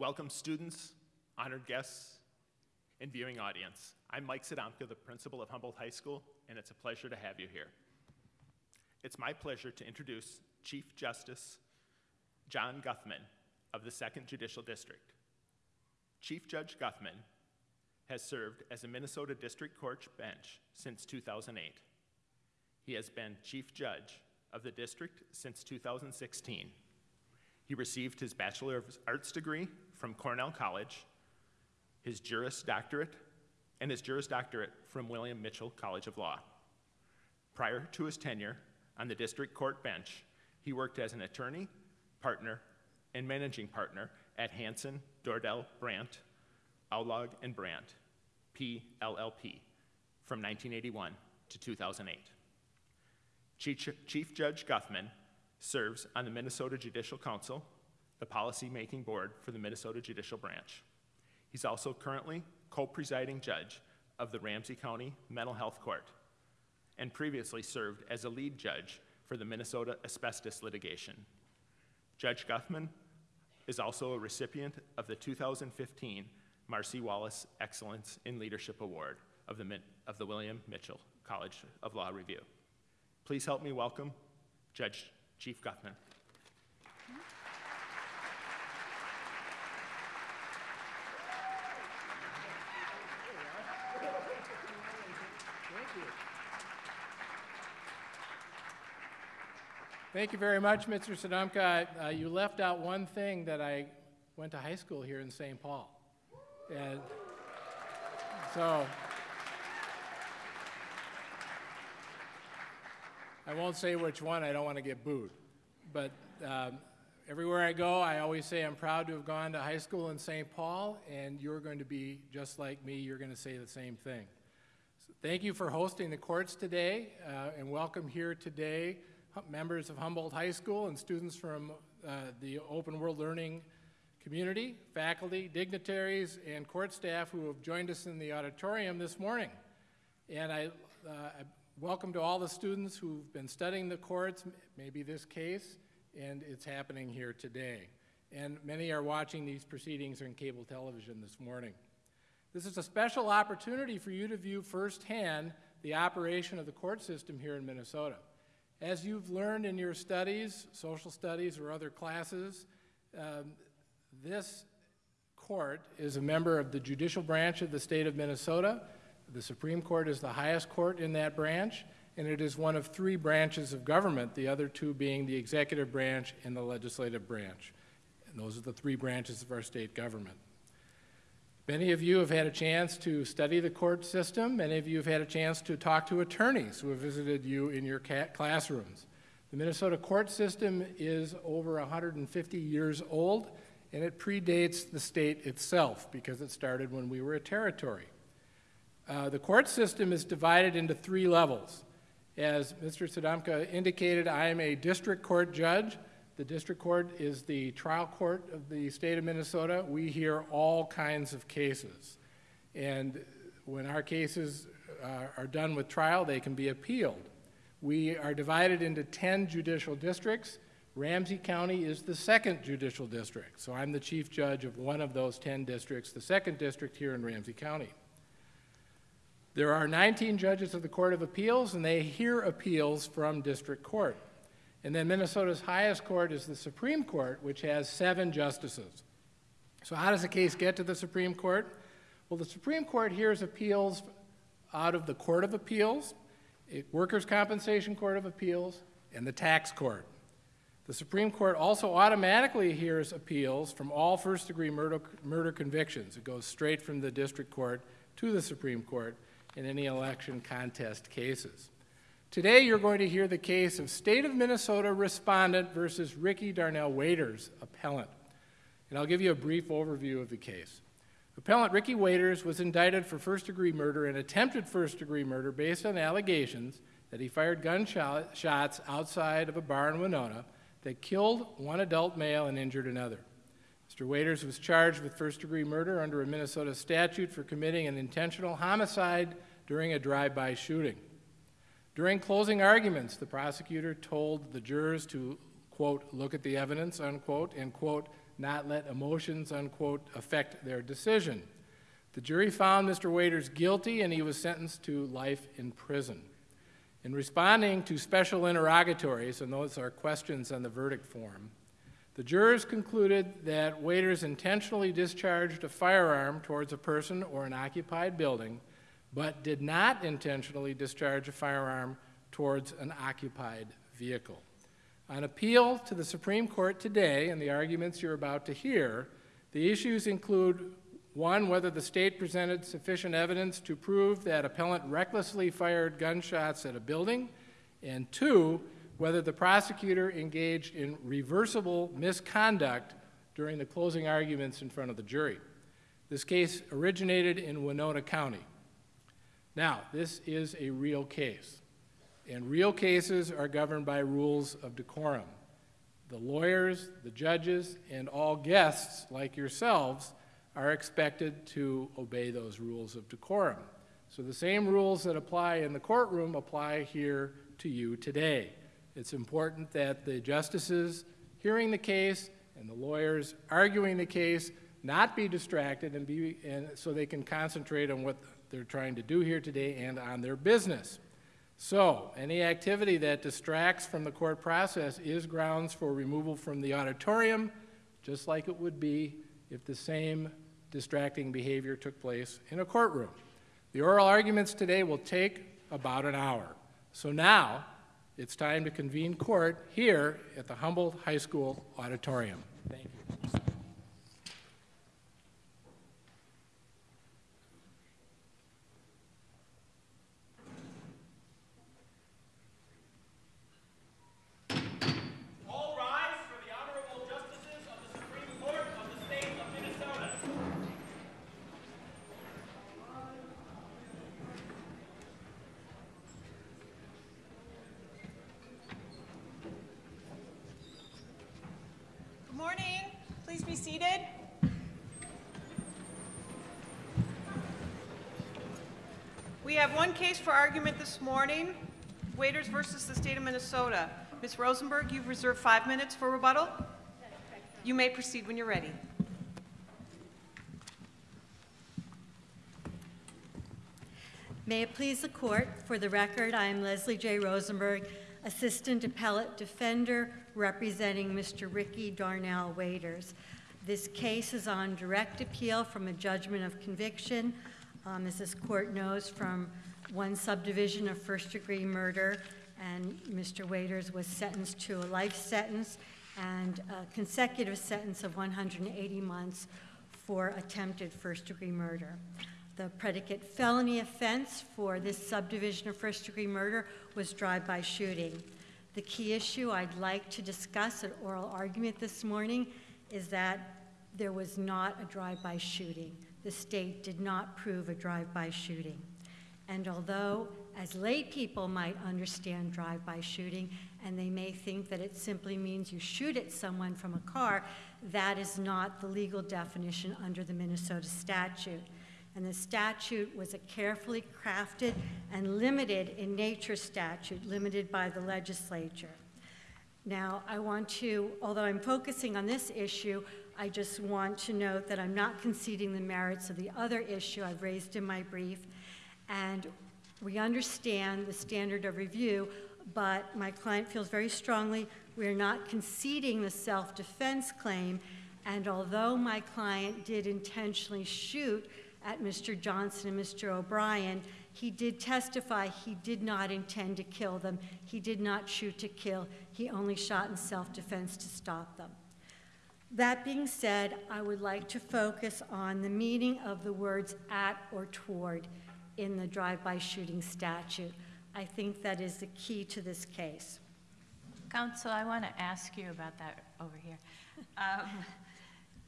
welcome students, honored guests, and viewing audience. I'm Mike Sodomka, the principal of Humboldt High School, and it's a pleasure to have you here. It's my pleasure to introduce Chief Justice John Guthmann of the 2nd Judicial District. Chief Judge Guthmann has served as a Minnesota District Court bench since 2008. He has been Chief Judge of the district since 2016. He received his Bachelor of Arts degree from Cornell College, his Juris Doctorate, and his Juris Doctorate from William Mitchell College of Law. Prior to his tenure on the district court bench, he worked as an attorney, partner, and managing partner at Hanson, Dordell, Bradt, Odlaug, and Bradt, PLLP, from 1981 to 2008. Chief Judge Guthmann serves on the Minnesota Judicial Council, the policy-making board for the Minnesota Judicial Branch. He's also currently co-presiding judge of the Ramsey County Mental Health Court and previously served as a lead judge for the Minnesota asbestos litigation. Judge Guthmann is also a recipient of the 2015 Marcy Wallace Excellence in Leadership Award of the, of the William Mitchell College of Law Review. Please help me welcome Judge Chief Guthmann. Thank you very much, Mr. Sodomka. Uh, you left out one thing that I went to high school here in St. Paul. And so I won't say which one, I don't want to get booed. But um, everywhere I go, I always say I'm proud to have gone to high school in St. Paul, and you're going to be just like me, you're going to say the same thing. So thank you for hosting the courts today, uh, and welcome here today members of Humboldt High School and students from uh, the Open World Learning community, faculty, dignitaries, and court staff who have joined us in the auditorium this morning. And I, uh, I welcome to all the students who've been studying the courts, maybe this case, and it's happening here today. And many are watching these proceedings on cable television this morning. This is a special opportunity for you to view firsthand the operation of the court system here in Minnesota. As you've learned in your studies, social studies or other classes, um, this court is a member of the judicial branch of the state of Minnesota. The Supreme Court is the highest court in that branch, and it is one of three branches of government, the other two being the executive branch and the legislative branch. And those are the three branches of our state government. Many of you have had a chance to study the court system. Many of you have had a chance to talk to attorneys who have visited you in your classrooms. The Minnesota court system is over 150 years old, and it predates the state itself because it started when we were a territory. Uh, the court system is divided into three levels. As Mr. Sodomka indicated, I am a district court judge. The district court is the trial court of the state of Minnesota. We hear all kinds of cases. And when our cases uh, are done with trial, they can be appealed. We are divided into 10 judicial districts. Ramsey County is the second judicial district. So I'm the chief judge of one of those 10 districts, the second district here in Ramsey County. There are 19 judges of the Court of Appeals, and they hear appeals from district court. And then Minnesota's highest court is the Supreme Court, which has seven justices. So how does a case get to the Supreme Court? Well, the Supreme Court hears appeals out of the Court of Appeals, Workers' Compensation Court of Appeals, and the Tax Court. The Supreme Court also automatically hears appeals from all first-degree murder, murder convictions. It goes straight from the district court to the Supreme Court in any election contest cases. Today you're going to hear the case of State of Minnesota respondent versus Ricky Darnell Waiters, appellant. And I'll give you a brief overview of the case. Appellant Ricky Waiters was indicted for first degree murder and attempted first degree murder based on allegations that he fired gunshots outside of a bar in Winona that killed one adult male and injured another. Mr. Waiters was charged with first degree murder under a Minnesota statute for committing an intentional homicide during a drive by shooting. During closing arguments, the prosecutor told the jurors to, quote, look at the evidence, unquote, and, quote, not let emotions, unquote, affect their decision. The jury found Mr. Waiters guilty and he was sentenced to life in prison. In responding to special interrogatories, and those are questions on the verdict form, the jurors concluded that Waiters intentionally discharged a firearm towards a person or an occupied building, but did not intentionally discharge a firearm towards an occupied vehicle. On appeal to the Supreme Court today, and the arguments you're about to hear, the issues include one, whether the state presented sufficient evidence to prove that appellant recklessly fired gunshots at a building, and two, whether the prosecutor engaged in reversible misconduct during the closing arguments in front of the jury. This case originated in Winona County. Now, this is a real case, and real cases are governed by rules of decorum. The lawyers, the judges, and all guests, like yourselves, are expected to obey those rules of decorum. So the same rules that apply in the courtroom apply here to you today. It's important that the justices hearing the case and the lawyers arguing the case not be distracted and, be, and so they can concentrate on what they're trying to do here today and on their business. So, any activity that distracts from the court process is grounds for removal from the auditorium, just like it would be if the same distracting behavior took place in a courtroom. The oral arguments today will take about an hour. So now, it's time to convene court here at the Humboldt High School auditorium. Thank you. All rise for the honorable justices of the Supreme Court of the state of Minnesota. Good morning. Please be seated. We have one case for argument this morning, Waiters versus the state of Minnesota. Ms. Rosenberg, you've reserved five minutes for rebuttal. You may proceed when you're ready. May it please the court, for the record, I am Leslie J. Rosenberg, Assistant Appellate Defender representing Mr. Ricky Darnell Waiters. This case is on direct appeal from a judgment of conviction, um, as this court knows, from one subdivision of first-degree murder, and Mr. Waiters was sentenced to a life sentence and a consecutive sentence of 180 months for attempted first-degree murder. The predicate felony offense for this subdivision of first-degree murder was drive-by shooting. The key issue I'd like to discuss at oral argument this morning is that there was not a drive-by shooting. The state did not prove a drive-by shooting. And although, as lay people might understand drive-by shooting, and they may think that it simply means you shoot at someone from a car, that is not the legal definition under the Minnesota statute. And the statute was a carefully crafted and limited in nature statute, limited by the legislature. Now, I want to, although I'm focusing on this issue, I just want to note that I'm not conceding the merits of the other issue I've raised in my brief. And we understand the standard of review, but my client feels very strongly we're not conceding the self defense claim. And although my client did intentionally shoot at Mr. Johnson and Mr. O'Brien, he did testify he did not intend to kill them. He did not shoot to kill. He only shot in self defense to stop them. That being said, I would like to focus on the meaning of the words at or toward in the drive by shooting statute. I think that is the key to this case. Counsel, I want to ask you about that over here. Um,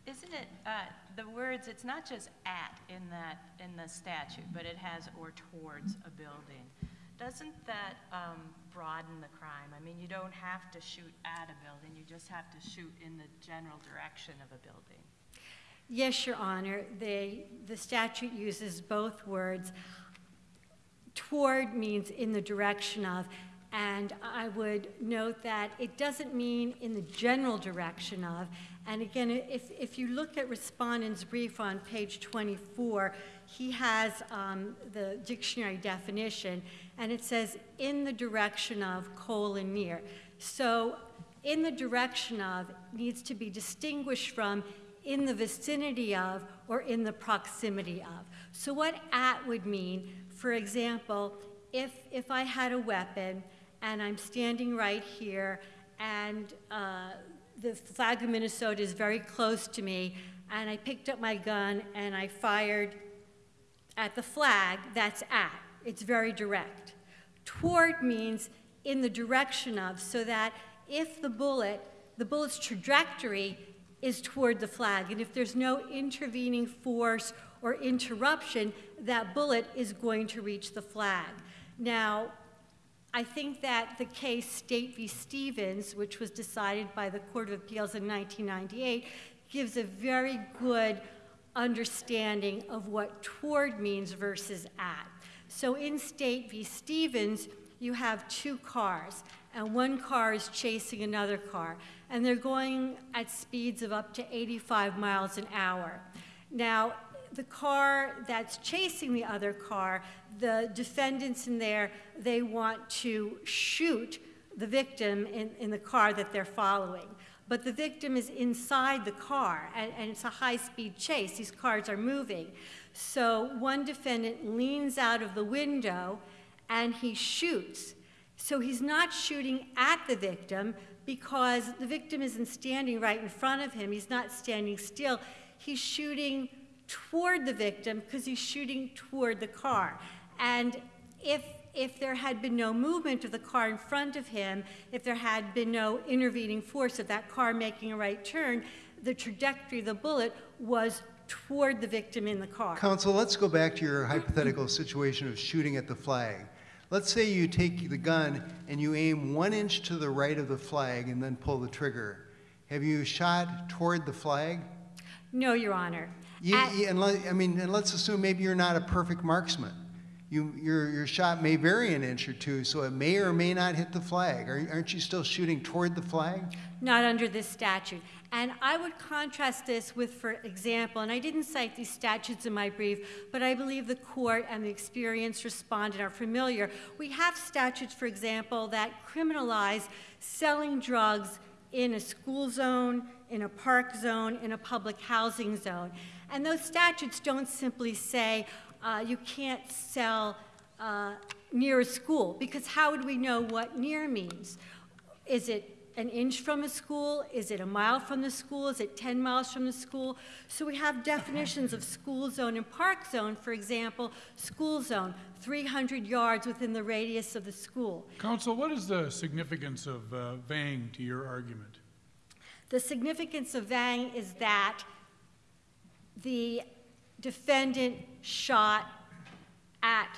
Isn't it, uh, the words, it's not just at in that, in the statute, but it has or towards a building. Doesn't that um, broaden the crime? I mean, you don't have to shoot at a building, you just have to shoot in the general direction of a building. Yes, Your Honor, they, the statute uses both words. Toward means in the direction of, and I would note that it doesn't mean in the general direction of, And again, if, if you look at respondent's brief on page 24, he has um, the dictionary definition, and it says, "in the direction of, colon, near." So, in the direction of needs to be distinguished from in the vicinity of or in the proximity of. So what at would mean, for example, if, if I had a weapon and I'm standing right here and uh, the flag of Minnesota is very close to me and I picked up my gun and I fired at the flag, that's at. It's very direct. Toward means in the direction of, so that if the bullet, the bullet's trajectory is toward the flag, and if there's no intervening force or interruption, that bullet is going to reach the flag. Now, I think that the case State v. Stevens, which was decided by the Court of Appeals in 1998, gives a very good understanding of what toward means versus at. So in State v. Stevens, you have two cars, and one car is chasing another car, and they're going at speeds of up to 85 miles an hour. Now, the car that's chasing the other car, the defendants in there, they want to shoot the victim in, in the car that they're following. But the victim is inside the car, and, and it's a high speed chase. These cars are moving. So one defendant leans out of the window and he shoots. So he's not shooting at the victim because the victim isn't standing right in front of him. He's not standing still. He's shooting toward the victim because he's shooting toward the car. And if if there had been no movement of the car in front of him, if there had been no intervening force of that car making a right turn, the trajectory of the bullet was toward the victim in the car. Counsel, let's go back to your hypothetical situation of shooting at the flag. Let's say you take the gun and you aim one inch to the right of the flag and then pull the trigger. Have you shot toward the flag? No, Your Honor. You, At- you- let, I mean, and let's assume maybe you're not a perfect marksman. You, your, your shot may vary an inch or two, so it may or may not hit the flag. Are, aren't you still shooting toward the flag? Not under this statute. And I would contrast this with, for example, and I didn't cite these statutes in my brief, but I believe the court and the experienced respondent are familiar. We have statutes, for example, that criminalize selling drugs in a school zone, in a park zone, in a public housing zone. And those statutes don't simply say uh, you can't sell uh, near a school, because how would we know what near means? Is it an inch from a school? Is it a mile from the school? Is it 10 miles from the school? So we have definitions of school zone and park zone. For example, school zone, 300 yards within the radius of the school. Counsel, what is the significance of uh, Vang to your argument? The significance of Vang is that the defendant shot at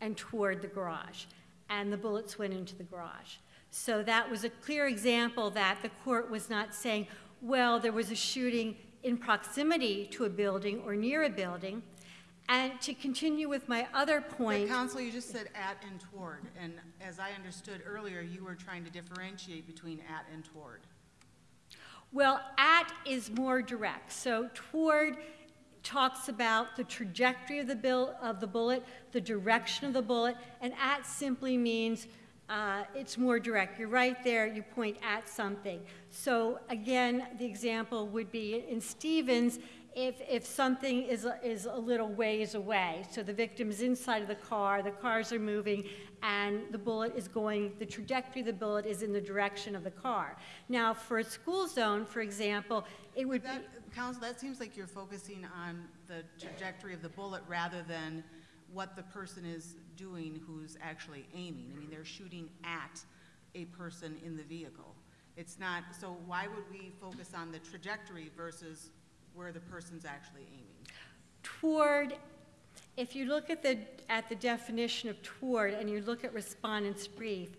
and toward the garage, and the bullets went into the garage. So that was a clear example that the court was not saying, well, there was a shooting in proximity to a building or near a building. And to continue with my other But point, counsel, you just said at and toward, and as I understood earlier, you were trying to differentiate between at and toward. Well, at is more direct. So toward talks about the trajectory of the bill of the bullet, the direction of the bullet, and at simply means uh, it's more direct. You're right there. You point at something. So again, the example would be in Stevens. If, if something is is a little ways away, so the victim is inside of the car, the cars are moving, and the bullet is going, the trajectory of the bullet is in the direction of the car. Now, for a school zone, for example, it would be, That, counsel, that seems like you're focusing on the trajectory of the bullet rather than what the person is doing who's actually aiming. I mean, they're shooting at a person in the vehicle. It's not, so why would we focus on the trajectory versus where the person's actually aiming? toward, if you look at the, at the definition of toward and you look at respondent's brief,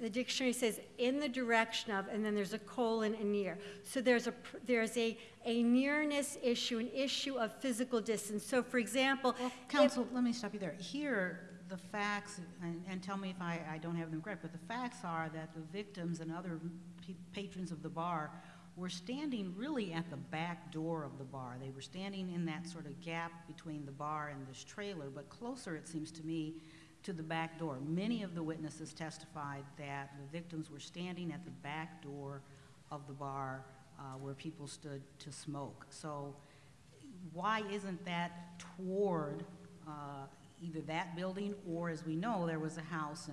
the dictionary says in the direction of, and then there's a colon and near. So there's a, there's a, a nearness issue, an issue of physical distance. So for example, Well, if- counsel, let me stop you there. Here, the facts, and, and tell me if I, I don't have them correct, but the facts are that the victims and other patrons of the bar were standing really at the back door of the bar. They were standing in that sort of gap between the bar and this trailer, but closer, it seems to me, to the back door. Many of the witnesses testified that the victims were standing at the back door of the bar uh, where people stood to smoke. So why isn't that toward uh, either that building or, as we know, there was a house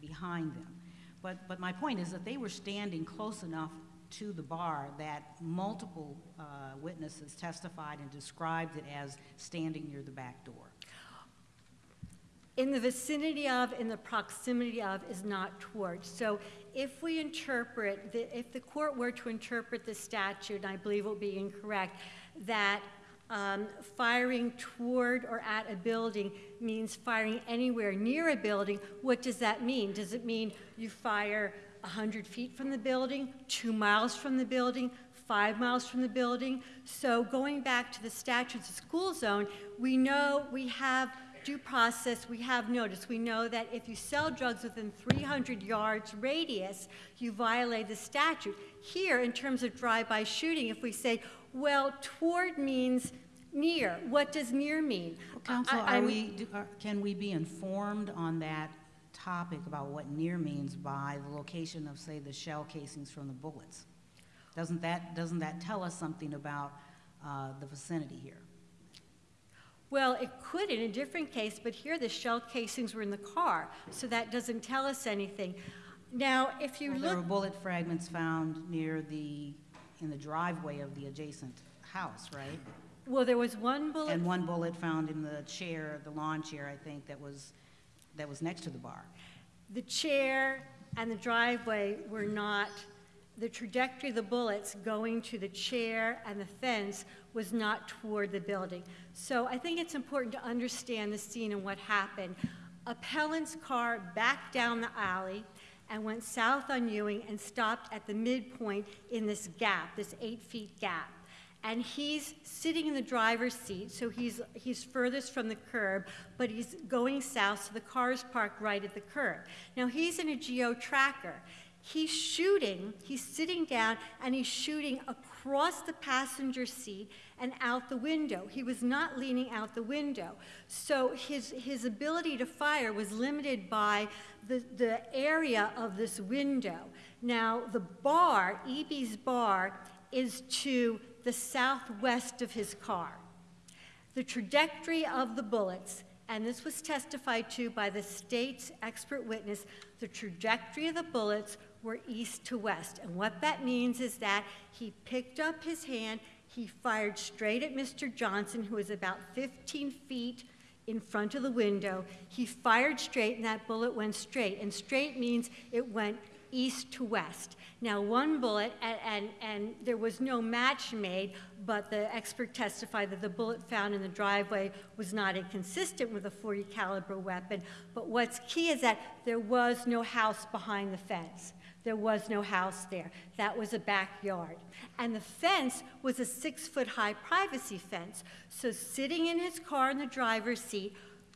behind them? But, but my point is that they were standing close enough to the bar that multiple uh, witnesses testified and described it as standing near the back door. in the vicinity of, in the proximity of is not toward. So if we interpret, the- if the court were to interpret the statute, and I believe it will be incorrect, that um, firing toward or at a building means firing anywhere near a building, what does that mean? Does it mean you fire 100 feet from the building, two miles from the building, five miles from the building? So going back to the statutes of school zone, we know we have due process, we have notice. We know that if you sell drugs within 300 yards radius, you violate the statute. Here, in terms of drive-by shooting, if we say, well, toward means near, what does near mean? Counsel, I- are we, do- are- can we be informed on that topic about what near means by the location of, say, the shell casings from the bullets? Doesn't that, doesn't that tell us something about uh, the vicinity here? Well, it could in a different case, but here the shell casings were in the car, so that doesn't tell us anything. Now, if you Well, There were bullet fragments found near the, in the driveway of the adjacent house, right? well, there was one bullet And one bullet found in the chair, the lawn chair, I think, that was, that was next to the bar. The chair and the driveway were not, the trajectory of the bullets going to the chair and the fence was not toward the building. So I think it's important to understand the scene and what happened. Appellant's car backed down the alley and went south on Ewing and stopped at the midpoint in this gap, this eight feet gap and he's sitting in the driver's seat, so he's, he's furthest from the curb, but he's going south, so the car is parked right at the curb. Now, he's in a geo tracker. He's shooting, he's sitting down, and he's shooting across the passenger seat and out the window. He was not leaning out the window. So his, his ability to fire was limited by the, the area of this window. Now, the bar, EB's bar, is to the southwest of his car. The trajectory of the bullets, and this was testified to by the state's expert witness, the trajectory of the bullets were east to west. And what that means is that he picked up his hand, he fired straight at Mr. Johnson, who was about 15 feet in front of the window. He fired straight, and that bullet went straight. And straight means it went east to west. Now, one bullet, and, and, and, there was no match made, but the expert testified that the bullet found in the driveway was not inconsistent with a 40 caliber weapon. But what's key is that there was no house behind the fence. There was no house there. That was a backyard. And the fence was a six foot high privacy fence. So, sitting in his car in the driver's seat,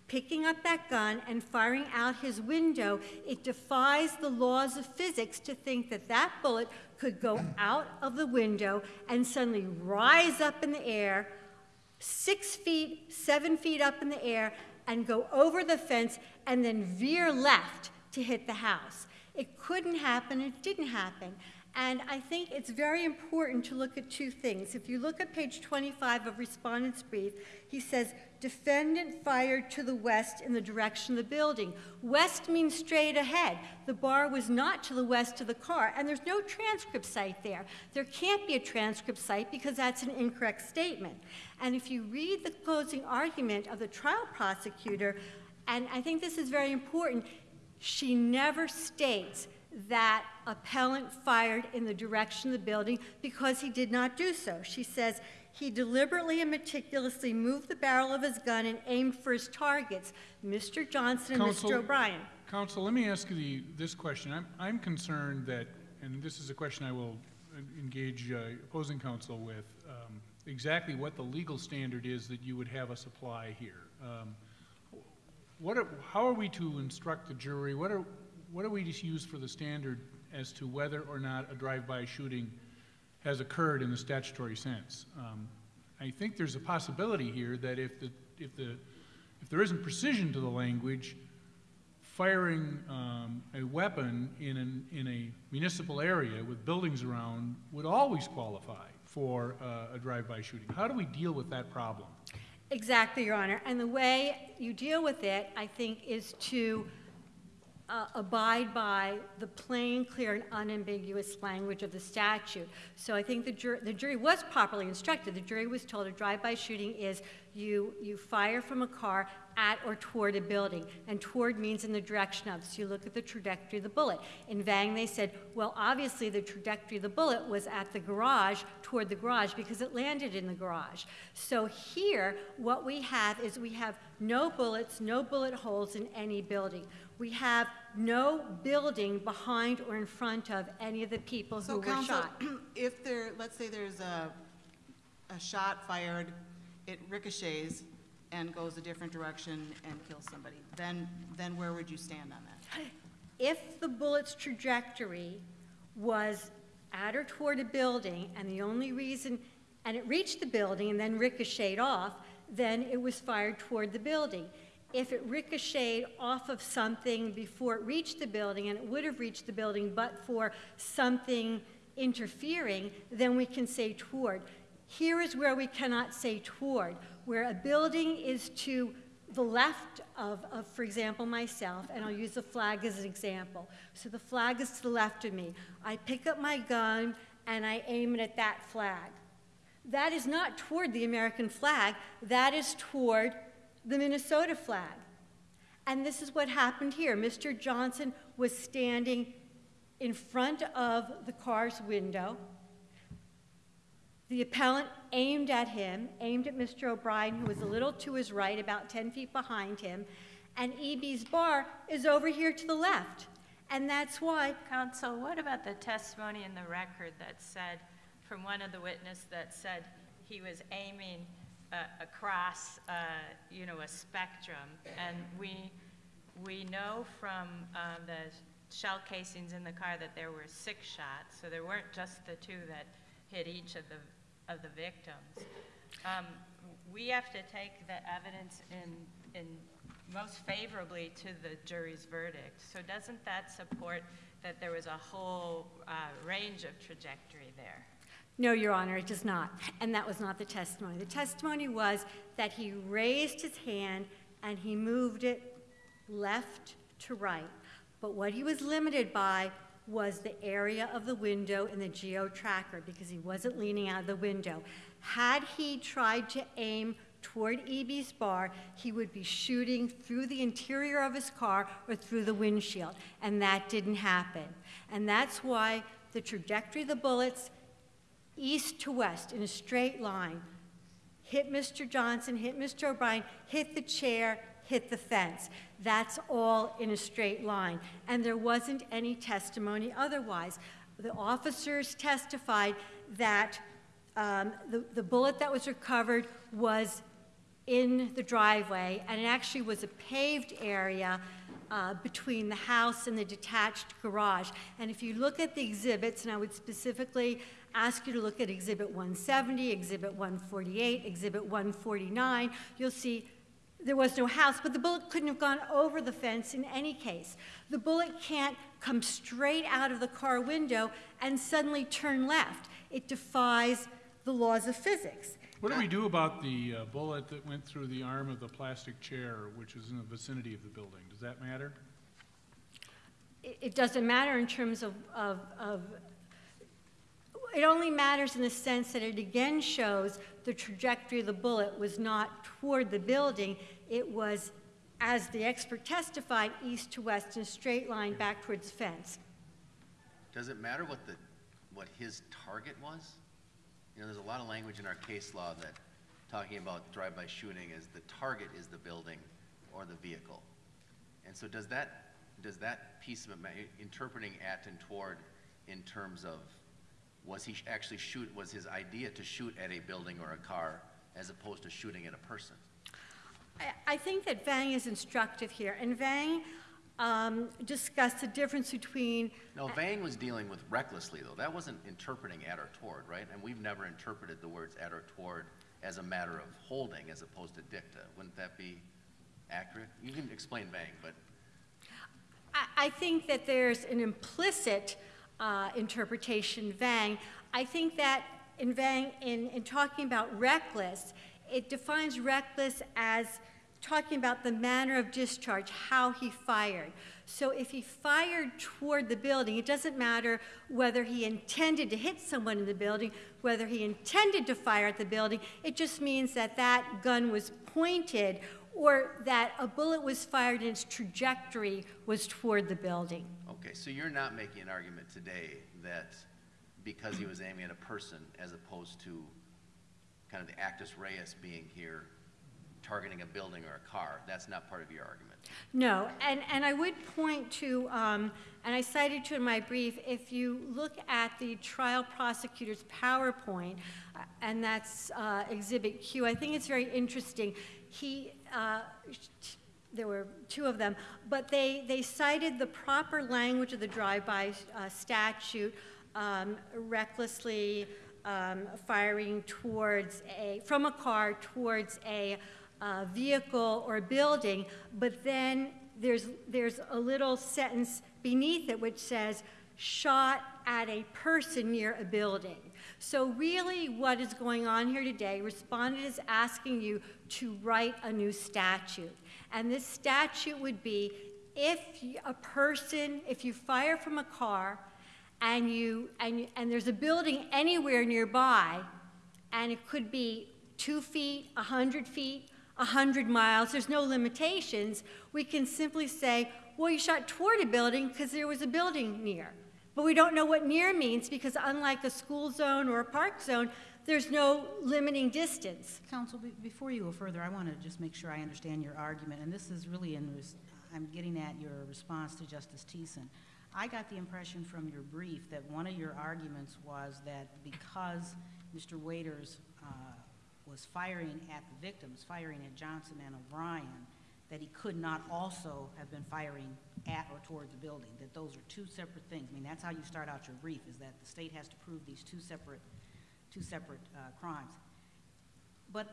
picking up that gun and firing out his window, it defies the laws of physics to think that that bullet could go out of the window and suddenly rise up in the air, six feet, seven feet up in the air, and go over the fence and then veer left to hit the house. It couldn't happen, it didn't happen. And I think it's very important to look at two things. If you look at page 25 of Respondent's Brief, he says, defendant fired to the west in the direction of the building. West means straight ahead. The bar was not to the west of the car, and there's no transcript cite there. There can't be a transcript cite because that's an incorrect statement. And if you read the closing argument of the trial prosecutor, and I think this is very important, she never states that appellant fired in the direction of the building because he did not do so. She says he deliberately and meticulously moved the barrel of his gun and aimed for his targets, Mr. Johnson and Counsel- Mr. O'Brien. Counsel, let me ask you the, this question. I'm, I'm concerned that, and this is a question I will engage uh, opposing counsel with, um, exactly what the legal standard is that you would have us apply here. Um, What are, how are we to instruct the jury? What are, what are we to use for the standard as to whether or not a drive-by shooting has occurred in the statutory sense. Um, I think there's a possibility here that if the, if the, if there isn't precision to the language, firing um, a weapon in, an, in a municipal area with buildings around would always qualify for uh, a drive-by shooting. How do we deal with that problem? Exactly, Your Honor. And the way you deal with it, I think, is to uh, abide by the plain, clear, and unambiguous language of the statute. So I think the jury, the jury was properly instructed. The jury was told a drive-by shooting is you, you fire from a car at or toward a building, and toward means in the direction of. So you look at the trajectory of the bullet. In Vang, they said, well, obviously the trajectory of the bullet was at the garage, toward the garage, because it landed in the garage. So here, what we have is we have no bullets, no bullet holes in any building. We have no building behind or in front of any of the people who So were counsel, shot. if there, let's say there's a, a shot fired, it ricochets and goes a different direction and kills somebody, then, then where would you stand on that? If the bullet's trajectory was at or toward a building, and the only reason, and it reached the building and then ricocheted off, then it was fired toward the building. If it ricocheted off of something before it reached the building, and it would have reached the building but for something interfering, then we can say toward. Here is where we cannot say toward, where a building is to the left of, of, for example, myself, and I'll use the flag as an example. So the flag is to the left of me. I pick up my gun and I aim it at that flag. That is not toward the American flag, that is toward the Minnesota flag. And this is what happened here. Mr. Johnson was standing in front of the car's window. The appellant aimed at him, aimed at Mr. O'Brien, who was a little to his right, about 10 feet behind him, and E.B.'s bar is over here to the left. And that's why, Counsel, what about the testimony in the record that said, from one of the witnesses that said he was aiming uh, across, uh, you know, a spectrum? And we, we know from um, the shell casings in the car that there were six shots, so there weren't just the two that hit each of the, of the victims. Um, We have to take the evidence in, in most favorably to the jury's verdict. So doesn't that support that there was a whole uh, range of trajectory there? no, Your Honor, it does not. And that was not the testimony. The testimony was that he raised his hand and he moved it left to right. But what he was limited by was the area of the window in the geo tracker because he wasn't leaning out of the window. Had he tried to aim toward E.B.'s bar, he would be shooting through the interior of his car or through the windshield, and that didn't happen. And that's why the trajectory of the bullets, east to west in a straight line, hit Mr. Johnson, hit Mr. O'Brien, hit the chair, hit the fence. That's all in a straight line. And there wasn't any testimony otherwise. The officers testified that um, the, the bullet that was recovered was in the driveway, and it actually was a paved area uh, between the house and the detached garage. And if you look at the exhibits, and I would specifically ask you to look at Exhibit 170, Exhibit 148, Exhibit 149, you'll see there was no house, but the bullet couldn't have gone over the fence in any case. The bullet can't come straight out of the car window and suddenly turn left. It defies the laws of physics. What do we do about the uh, bullet that went through the arm of the plastic chair, which is in the vicinity of the building? Does that matter? It, it doesn't matter in terms of, of, of, it only matters in the sense that it again shows the trajectory of the bullet was not toward the building, it was, as the expert testified, east to west in a straight line back towards the fence. Does it matter what the, what his target was? You know, there's a lot of language in our case law that, talking about drive-by shooting is the target is the building or the vehicle. And so does that, does that piece of interpreting at and toward in terms of, was he actually shoot, was his idea to shoot at a building or a car as opposed to shooting at a person? I, I think that Vang is instructive here, and Vang um, discussed the difference between No, Vang was dealing with recklessly, though. That wasn't interpreting at or toward, right? And we've never interpreted the words at or toward as a matter of holding as opposed to dicta. Wouldn't that be accurate? You can explain Vang, but I, I think that there's an implicit uh, interpretation, Vang. I think that in Vang, in, in talking about reckless, it defines reckless as talking about the manner of discharge, how he fired. So if he fired toward the building, it doesn't matter whether he intended to hit someone in the building, whether he intended to fire at the building, it just means that that gun was pointed or that a bullet was fired and its trajectory was toward the building. Okay, so you're not making an argument today that because he was aiming at a person as opposed to kind of the actus reus being here, targeting a building or a car, that's not part of your argument? No, and, and I would point to, um, and I cited to in my brief, if you look at the trial prosecutor's PowerPoint, uh, and that's uh, Exhibit Q, I think it's very interesting. He, uh, there were two of them, but they, they cited the proper language of the drive-by uh, statute, um, recklessly um, firing towards a, from a car towards a uh, vehicle or building, but then there's, there's a little sentence beneath it which says, shot at a person near a building. So really what is going on here today, respondent is asking you to write a new statute. And this statute would be if a person, if you fire from a car and, you, and, and there's a building anywhere nearby, and it could be two feet, a 100 feet, 100 miles, there's no limitations, we can simply say, well, you shot toward a building because there was a building near. But we don't know what near means because unlike a school zone or a park zone, there's no limiting distance. Counsel, be- before you go further, I want to just make sure I understand your argument, and this is really in, I'm getting at your response to Justice Thissen. I got the impression from your brief that one of your arguments was that because Mr. Waiters uh, was firing at the victims, firing at Johnson and O'Brien, that he could not also have been firing at or toward the building, that those are two separate things. I mean, that's how you start out your brief, is that the state has to prove these two separate, two separate uh, crimes. But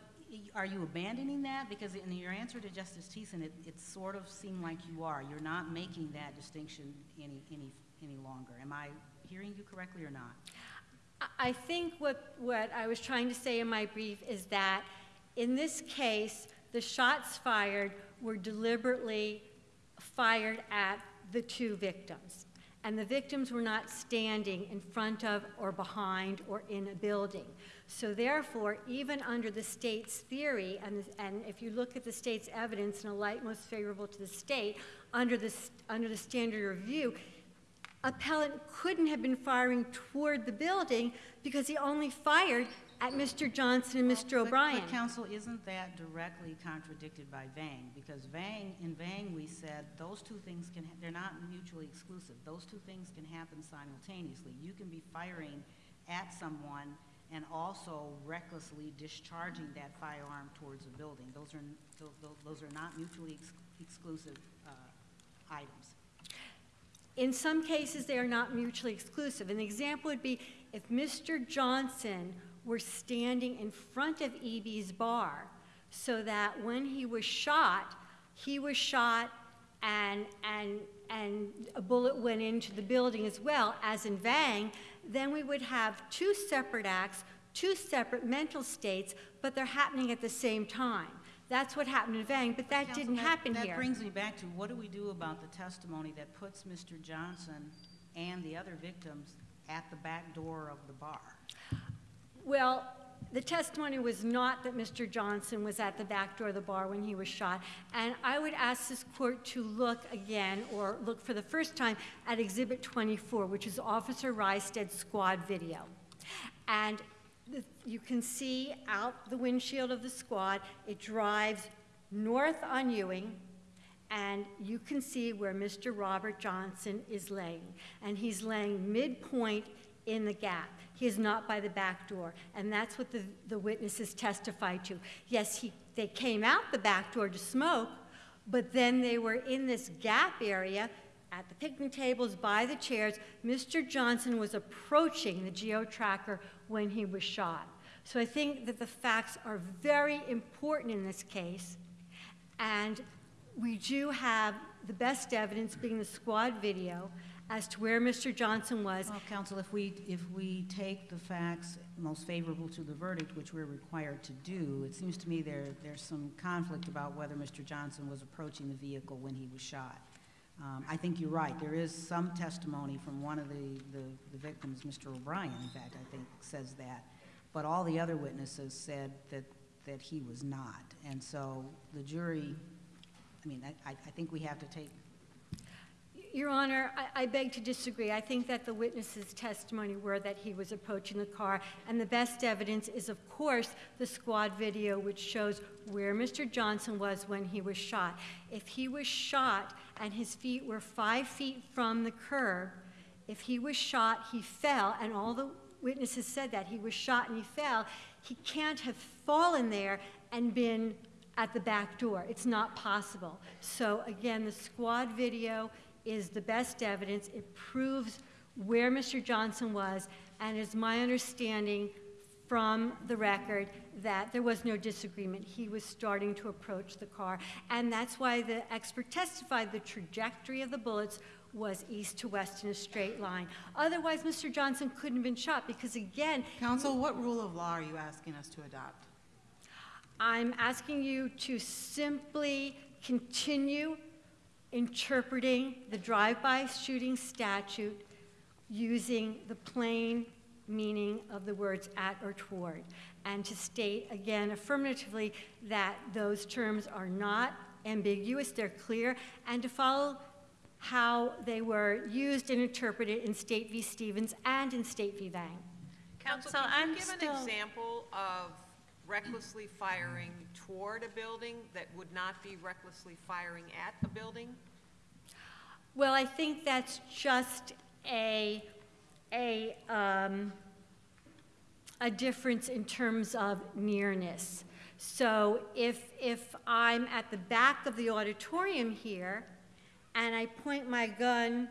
are you abandoning that? Because in your answer to Justice Thissen, it, it sort of seemed like you are. You're not making that distinction any, any, any longer. Am I hearing you correctly or not? I- I think what, what I was trying to say in my brief is that in this case, the shots fired were deliberately fired at the two victims. And the victims were not standing in front of or behind or in a building. So therefore, even under the state's theory, and, and if you look at the state's evidence in a light most favorable to the state, under the, under the standard review, appellant couldn't have been firing toward the building because he only fired at Mr. Johnson and Mr. But- O'Brien. But counsel, isn't that directly contradicted by Vang? Because Vang, in Vang, we said those two things can, they're not mutually exclusive. Those two things can happen simultaneously. You can be firing at someone and also recklessly discharging that firearm towards a building. Those are, n- tho- tho- those are not mutually ex- exclusive uh, items. In some cases, they are not mutually exclusive. An example would be if Mr. Johnson were standing in front of E.B.'s bar so that when he was shot, he was shot and, and, and a bullet went into the building as well, as in Vang, then we would have two separate acts, two separate mental states, but they're happening at the same time. That's what happened in Vang, but that Counsel, didn't happen That here. brings me back to, what do we do about the testimony that puts Mr. Johnson and the other victims at the back door of the bar? Well, the testimony was not that Mr. Johnson was at the back door of the bar when he was shot. And I would ask this court to look again, or look for the first time, at Exhibit 24, which is Officer Rysted's squad video. And you can see out the windshield of the squad, it drives north on Ewing, and you can see where Mr. Robert Johnson is laying. And he's laying midpoint in the gap. He is not by the back door. And that's what the, the witnesses testified to. Yes, he, they came out the back door to smoke, but then they were in this gap area at the picnic tables, by the chairs. Mr. Johnson was approaching the geo tracker when he was shot. So I think that the facts are very important in this case. And we do have the best evidence being the squad video as to where Mr. Johnson was. Well, counsel, if we, if we take the facts most favorable to the verdict, which we're required to do, it seems to me there, there's some conflict about whether Mr. Johnson was approaching the vehicle when he was shot. Um, I think you're right. There is some testimony from one of the, the, the victims, Mr. O'Brien, in fact, I think, says that. But all the other witnesses said that, that he was not. And so the jury, I mean, I, I I think we have to take Your Honor, I, I beg to disagree. I think that the witnesses' testimony were that he was approaching the car, and the best evidence is, of course, the squad video, which shows where Mr. Johnson was when he was shot. If he was shot and his feet were five feet from the curb, if he was shot, he fell, and all the witnesses said that he was shot and he fell, he can't have fallen there and been at the back door. It's not possible. So again, the squad video is the best evidence. It proves where Mr. Johnson was, and it's my understanding from the record that there was no disagreement. He was starting to approach the car, and that's why the expert testified the trajectory of the bullets was east to west in a straight line. Otherwise, Mr. Johnson couldn't have been shot because, again, Counsel, what rule of law are you asking us to adopt? I'm asking you to simply continue interpreting the drive-by shooting statute using the plain meaning of the words at or toward, and to state again affirmatively that those terms are not ambiguous, they're clear, and to follow how they were used and interpreted in State v. Stevens and in State v. Vang. Counsel, Counsel, can I'm you give an example of recklessly firing toward a building that would not be recklessly firing at a building? Well, I think that's just a, a, um, a difference in terms of nearness. So if, if I'm at the back of the auditorium here and I point my gun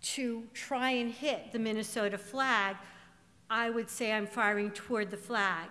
to try and hit the Minnesota flag, I would say I'm firing toward the flag.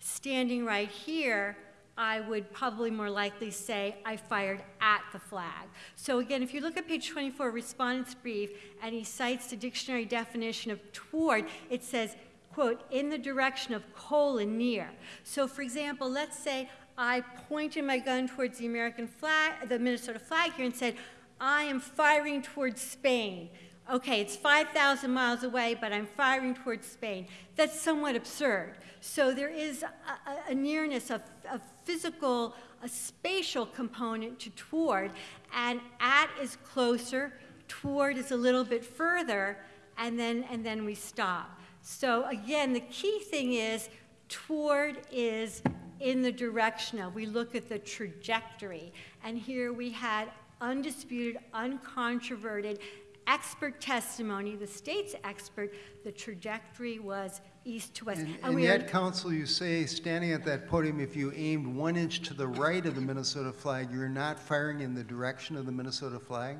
Standing right here, I would probably more likely say I fired at the flag. So again, if you look at page 24, respondent's brief, and he cites the dictionary definition of toward, it says, quote, in the direction of colon near. So for example, let's say I pointed my gun towards the American flag, the Minnesota flag here and said, I am firing towards Spain. Okay, it's 5,000 miles away, but I'm firing towards Spain. That's somewhat absurd. So there is a, a, nearness, a, a physical, a spatial component to toward, and at is closer, toward is a little bit further, and then, and then we stop. So again, the key thing is toward is in the direction of. We look at the trajectory, and here we had undisputed, uncontroverted expert testimony, the state's expert, the trajectory was east to west. And, And and yet, counsel, you say, standing at that podium, if you aimed one inch to the right of the Minnesota flag, you're not firing in the direction of the Minnesota flag?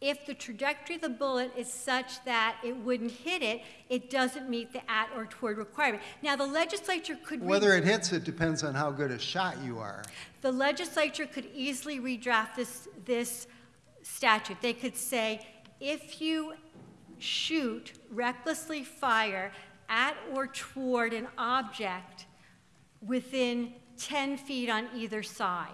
If the trajectory of the bullet is such that it wouldn't hit it, it doesn't meet the at or toward requirement. Now, the legislature could. Whether it hits it depends on how good a shot you are. The legislature could easily redraft this, this statute. They could say, if you shoot, recklessly fire at or toward an object within 10 feet on either side.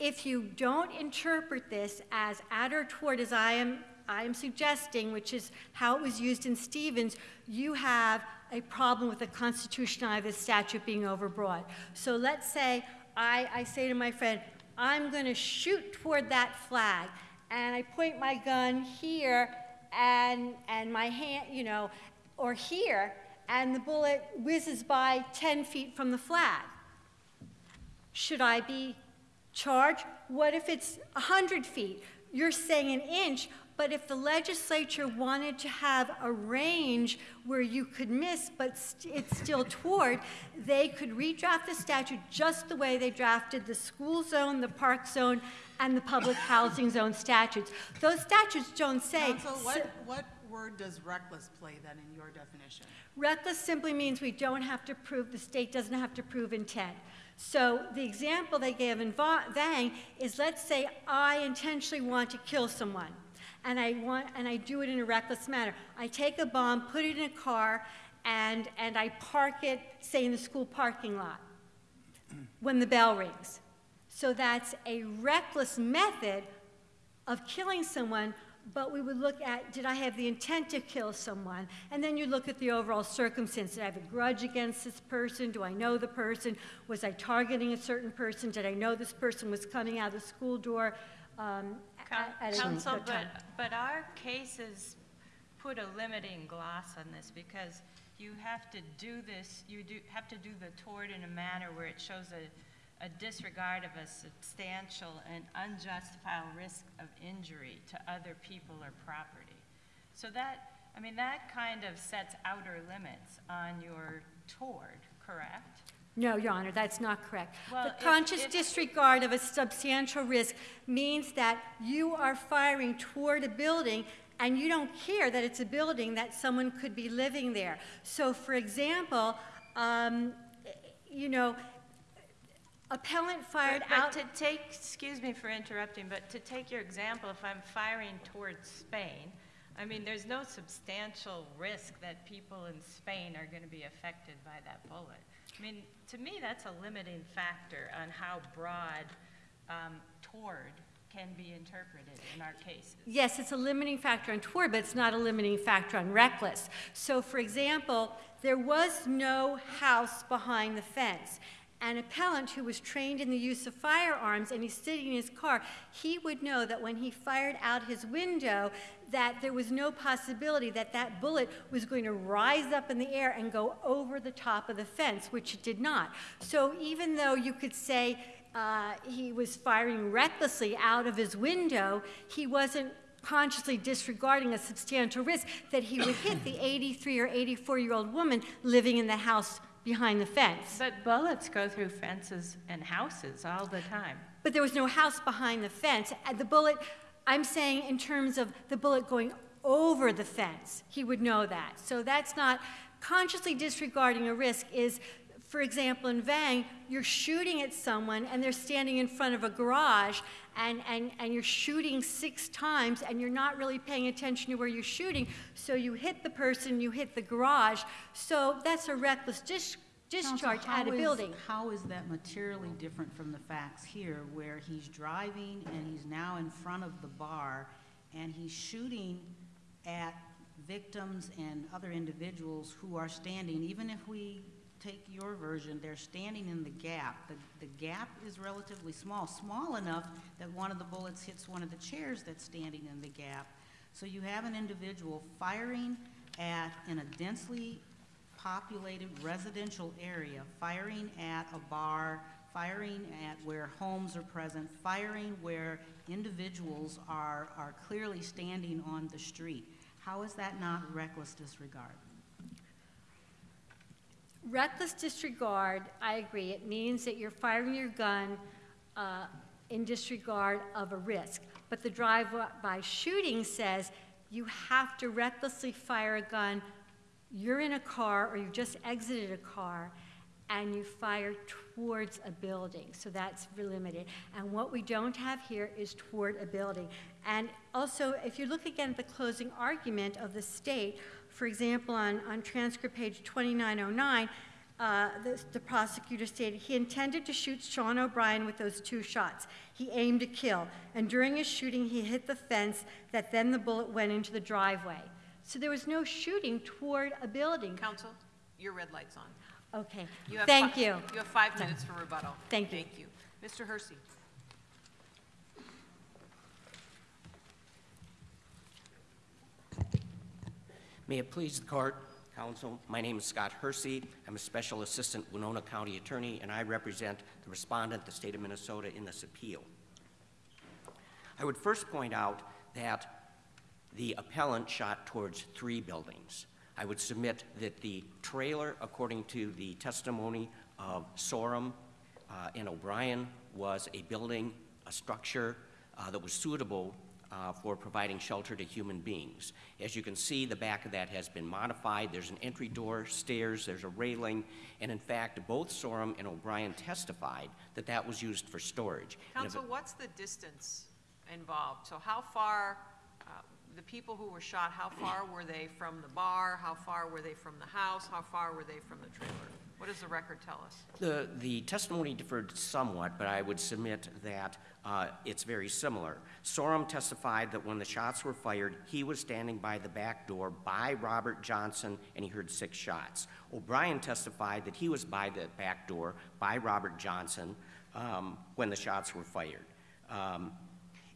If you don't interpret this as at or toward, as I am, I am suggesting, which is how it was used in Stevens, you have a problem with the constitutionality of the statute being overbroad. So let's say I, I say to my friend, I'm going to shoot toward that flag, and I point my gun here, and, and my hand, you know, or here, and the bullet whizzes by 10 feet from the flag. Should I be charged? What if it's 100 feet? you're saying an inch, but if the legislature wanted to have a range where you could miss, but st- it's still toward, they could redraft the statute just the way they drafted the school zone, the park zone, and the public housing zone statutes. Those statutes don't say. Counsel, what, what word does reckless play then in your definition? Reckless simply means we don't have to prove, the state doesn't have to prove intent. So the example they gave in Va- Vang is, let's say I intentionally want to kill someone, and I want, and I do it in a reckless manner. I take a bomb, put it in a car, and, and I park it, say, in the school parking lot when the bell rings. So that's a reckless method of killing someone, but we would look at, did I have the intent to kill someone? And then you look at the overall circumstance. Did I have a grudge against this person? Do I know the person? Was I targeting a certain person? Did I know this person was coming out of the school door? um, at- Counsel, a but, but our cases put a limiting gloss on this because you have to do this, you do, have to do the toward in a manner where it shows a, a disregard of a substantial and unjustifiable risk of injury to other people or property. So that, I mean, that kind of sets outer limits on your toward, correct? No, Your Honor, that's not correct. Well, The if- conscious if- disregard of a substantial risk means that you are firing toward a building and you don't care that it's a building that someone could be living there. So, for example, um, you know, appellant fired But- out. But to take, excuse me for interrupting, but to take your example, if I'm firing towards Spain, I mean, there's no substantial risk that people in Spain are going to be affected by that bullet. I mean, to me, that's a limiting factor on how broad um, toward can be interpreted in our cases. Yes, it's a limiting factor on toward, but it's not a limiting factor on reckless. So, for example, there was no house behind the fence. An appellant who was trained in the use of firearms and he's sitting in his car, he would know that when he fired out his window, that there was no possibility that that bullet was going to rise up in the air and go over the top of the fence, which it did not. So even though you could say uh, he was firing recklessly out of his window, he wasn't consciously disregarding a substantial risk that he would hit the 83 or 84 year old woman living in the house behind the fence. But bullets go through fences and houses all the time. But there was no house behind the fence. Uh, the bullet, I'm saying in terms of the bullet going over the fence, he would know that. So that's not consciously disregarding a risk is for example, in Vang, you're shooting at someone and they're standing in front of a garage and, and, and you're shooting six times and you're not really paying attention to where you're shooting. So you hit the person, you hit the garage. So that's a reckless dis- discharge how at a is- building. How is that materially different from the facts here, where he's driving and he's now in front of the bar, and he's shooting at victims and other individuals who are standing, even if we take your version, they're standing in the gap. The, the gap is relatively small, small enough that one of the bullets hits one of the chairs that's standing in the gap. So you have an individual firing at, in a densely populated residential area, firing at a bar, firing at where homes are present, firing where individuals are, are clearly standing on the street. How is that not reckless disregard? Reckless disregard, I agree, it means that you're firing your gun uh, in disregard of a risk. But the drive-by shooting says you have to recklessly fire a gun, you're in a car or you've just exited a car, and you fire towards a building. So that's limited. And what we don't have here is toward a building. And also, if you look again at the closing argument of the state, for example, on, on transcript page 2909, uh, the, the prosecutor stated he intended to shoot Sean O'Brien with those two shots. He aimed to kill, and during his shooting, he hit the fence that then the bullet went into the driveway. So there was no shooting toward a building. Counsel, your red light's on. Okay, You have thank you. You have five minutes for rebuttal. Thank you. Thank you. Mr. Hersey. May it please the court, counsel, my name is Scott Hersey. I'm a special assistant Winona County attorney, and I represent the respondent, the state of Minnesota, in this appeal. I would first point out that the appellant shot towards three buildings. I would submit that the trailer, according to the testimony of Sorum uh, and O'Brien, was a building, a structure uh, that was suitable uh, for providing shelter to human beings. As you can see, the back of that has been modified. There's an entry door, stairs, there's a railing, and in fact, both Sorum and O'Brien testified that that was used for storage. Counsel, what's the distance involved? So how far, uh, the people who were shot, how far were they from the bar? How far were they from the house? How far were they from the trailer? What does the record tell us? The, the testimony differed somewhat, but I would submit that uh, it's very similar. Sorum testified that when the shots were fired, he was standing by the back door by Robert Johnson, and he heard six shots. O'Brien testified that he was by the back door by Robert Johnson um, when the shots were fired. Um,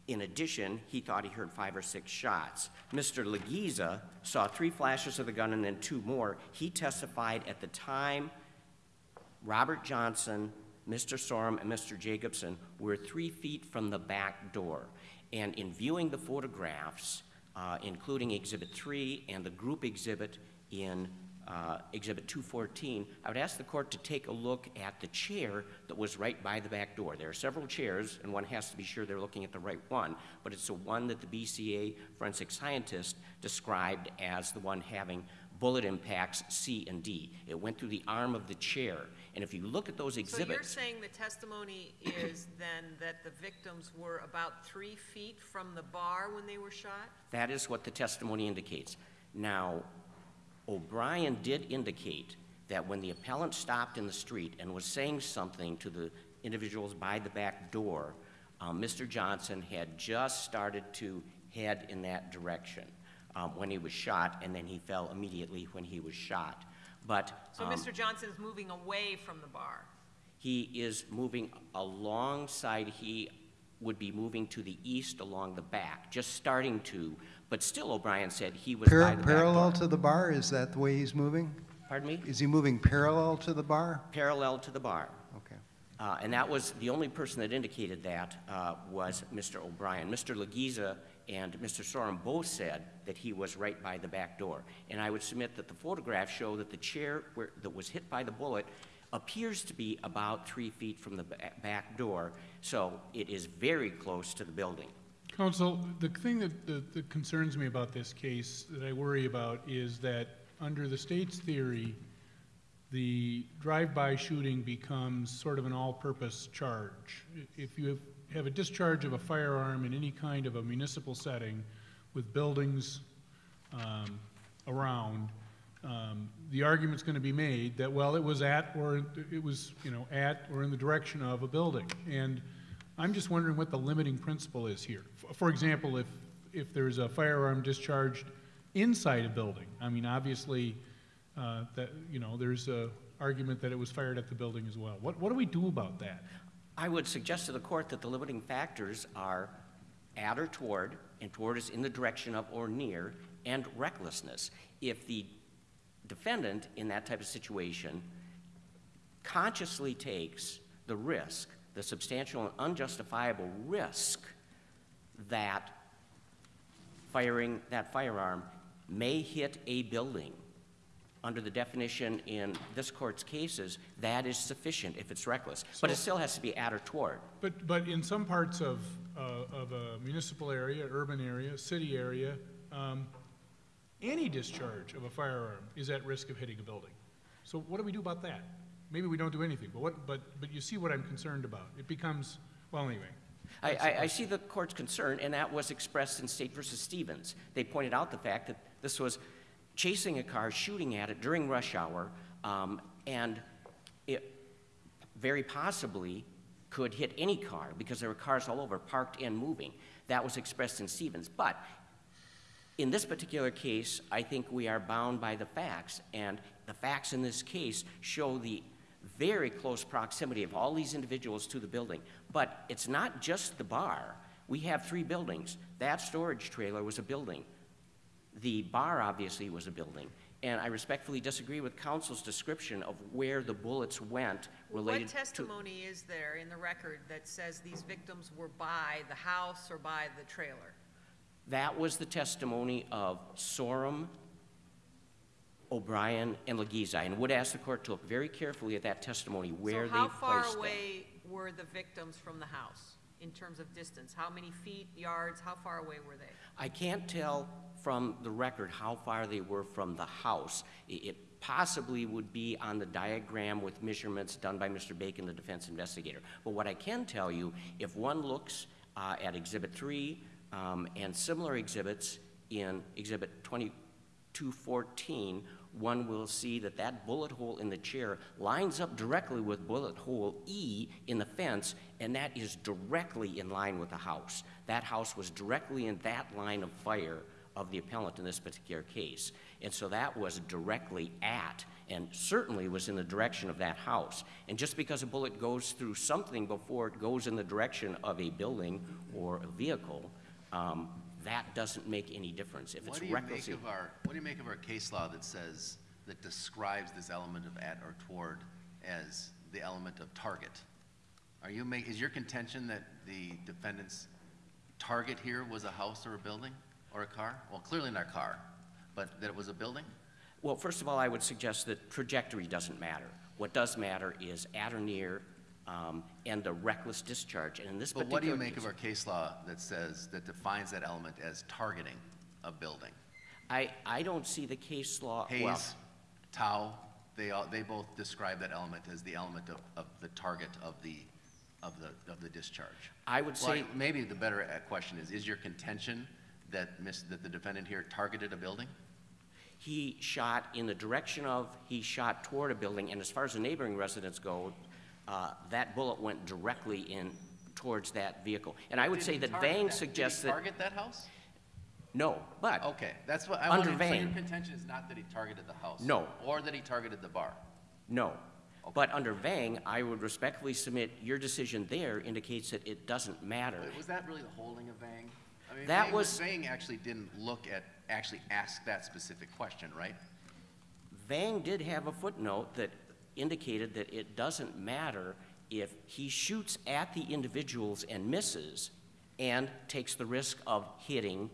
in addition, he thought he heard five or six shots. Mr. Legiza saw three flashes of the gun and then two more. He testified at the time Robert Johnson, Mr. Sorum, and Mr. Jacobson were three feet from the back door. And in viewing the photographs, uh, including Exhibit 3 and the group exhibit in uh, Exhibit 214, I would ask the court to take a look at the chair that was right by the back door. There are several chairs, and one has to be sure they're looking at the right one, but it's the one that the BCA forensic scientist described as the one having bullet impacts C and D. It went through the arm of the chair. And if you look at those exhibits. So you're saying the testimony is then that the victims were about three feet from the bar when they were shot? that is what the testimony indicates. Now, O'Brien did indicate that when the appellant stopped in the street and was saying something to the individuals by the back door, um, Mr. Johnson had just started to head in that direction um, when he was shot, and then he fell immediately when he was shot. But So um, Mr. Johnson is moving away from the bar? he is moving alongside, he would be moving to the east along the back, just starting to, but still O'Brien said he was by Par- the back Parallel door. to the bar, is that the way he's moving? Pardon me? Is he moving parallel to the bar? Parallel to the bar. Okay. Uh, and that was, the only person that indicated that uh, was Mr. O'Brien. Mr. Legiza and Mr. Sorum both said that he was right by the back door. And I would submit that the photographs show that the chair where, that was hit by the bullet appears to be about three feet from the back door, so it is very close to the building. Counsel, the thing that, that that concerns me about this case, that I worry about, is that under the state's theory, the drive-by shooting becomes sort of an all-purpose charge. If you have, a discharge of a firearm in any kind of a municipal setting with buildings um, around, um, the argument's going to be made that, well, it was at, or it was, you know, at or in the direction of a building. And I'm just wondering what the limiting principle is here. F- For example, if, if there's a firearm discharged inside a building, I mean, obviously, uh, that, you know, there's a argument that it was fired at the building as well. What, what do we do about that? I would suggest to the court that the limiting factors are at or toward, and toward is in the direction of or near, and recklessness. If the defendant in that type of situation consciously takes the risk, the substantial and unjustifiable risk that firing that firearm may hit a building, under the definition in this court's cases, that is sufficient if it's reckless. But it still has to be at or toward. But, but in some parts of, uh, of a municipal area, urban area, city area, um, any discharge of a firearm is at risk of hitting a building. So what do we do about that? Maybe we don't do anything, but what, but, but you see what I'm concerned about. It becomes, well, anyway. I, I, I see the court's concern, and that was expressed in State versus Stevens. They pointed out the fact that this was chasing a car, shooting at it during rush hour, um, and it very possibly could hit any car because there were cars all over, parked and moving. That was expressed in Stevens. But in this particular case, I think we are bound by the facts, and the facts in this case show the very close proximity of all these individuals to the building. But it's not just the bar. We have three buildings. That storage trailer was a building. The bar obviously was a building. And I respectfully disagree with counsel's description of where the bullets went related What testimony is there in the record that says these victims were by the house or by the trailer? That was the testimony of Sorum, O'Brien, and Legiza, and would ask the court to look very carefully at that testimony, where So they how placed far them. away were the victims from the house in terms of distance? How many feet, yards, how far away were they? I can't tell from the record how far they were from the house. It possibly would be on the diagram with measurements done by Mr. Bacon, the defense investigator. But what I can tell you, if one looks uh, at Exhibit 3 um, and similar exhibits in Exhibit 2214, one will see that that bullet hole in the chair lines up directly with bullet hole E in the fence, and that is directly in line with the house. That house was directly in that line of fire of the appellant in this particular case. And so that was directly at, and certainly was in the direction of that house. And just because a bullet goes through something before it goes in the direction of a building or a vehicle, um, that doesn't make any difference. If What it's do you make recklessly. of our, what do you make of our case law that says, that describes this element of at or toward as the element of target? Are you make, is your contention that the defendant's target here was a house or a building or a car? Well, clearly not a car, but that it was a building? Well, first of all, I would suggest that trajectory doesn't matter. What does matter is at or near um, and the reckless discharge. And in this But what do you make of our case law that says, that defines that element as targeting a building? I, I don't see the case law. well, Hayes, Tao, they all, they both describe that element as the element of, of the target of the, of the, of the discharge. I would Well, say, Maybe the better uh, question is, is your contention that miss, that the defendant here targeted a building? he shot in the direction of, he shot toward a building, and as far as the neighboring residents go, uh, that bullet went directly in towards that vehicle. And I would Did say he that target Vang that? suggests Did he that, target that house? no, but, Okay, that's what, I Under wanted, so your Vang. contention is not that he targeted the house? No. Or that he targeted the bar? no. But under Vang, I would respectfully submit, your decision there indicates that it doesn't matter. Was that really the holding of Vang? I mean, That Vang- was- Vang actually didn't look at, actually ask that specific question, right? Vang did have a footnote that indicated that it doesn't matter if he shoots at the individuals and misses and takes the risk of hitting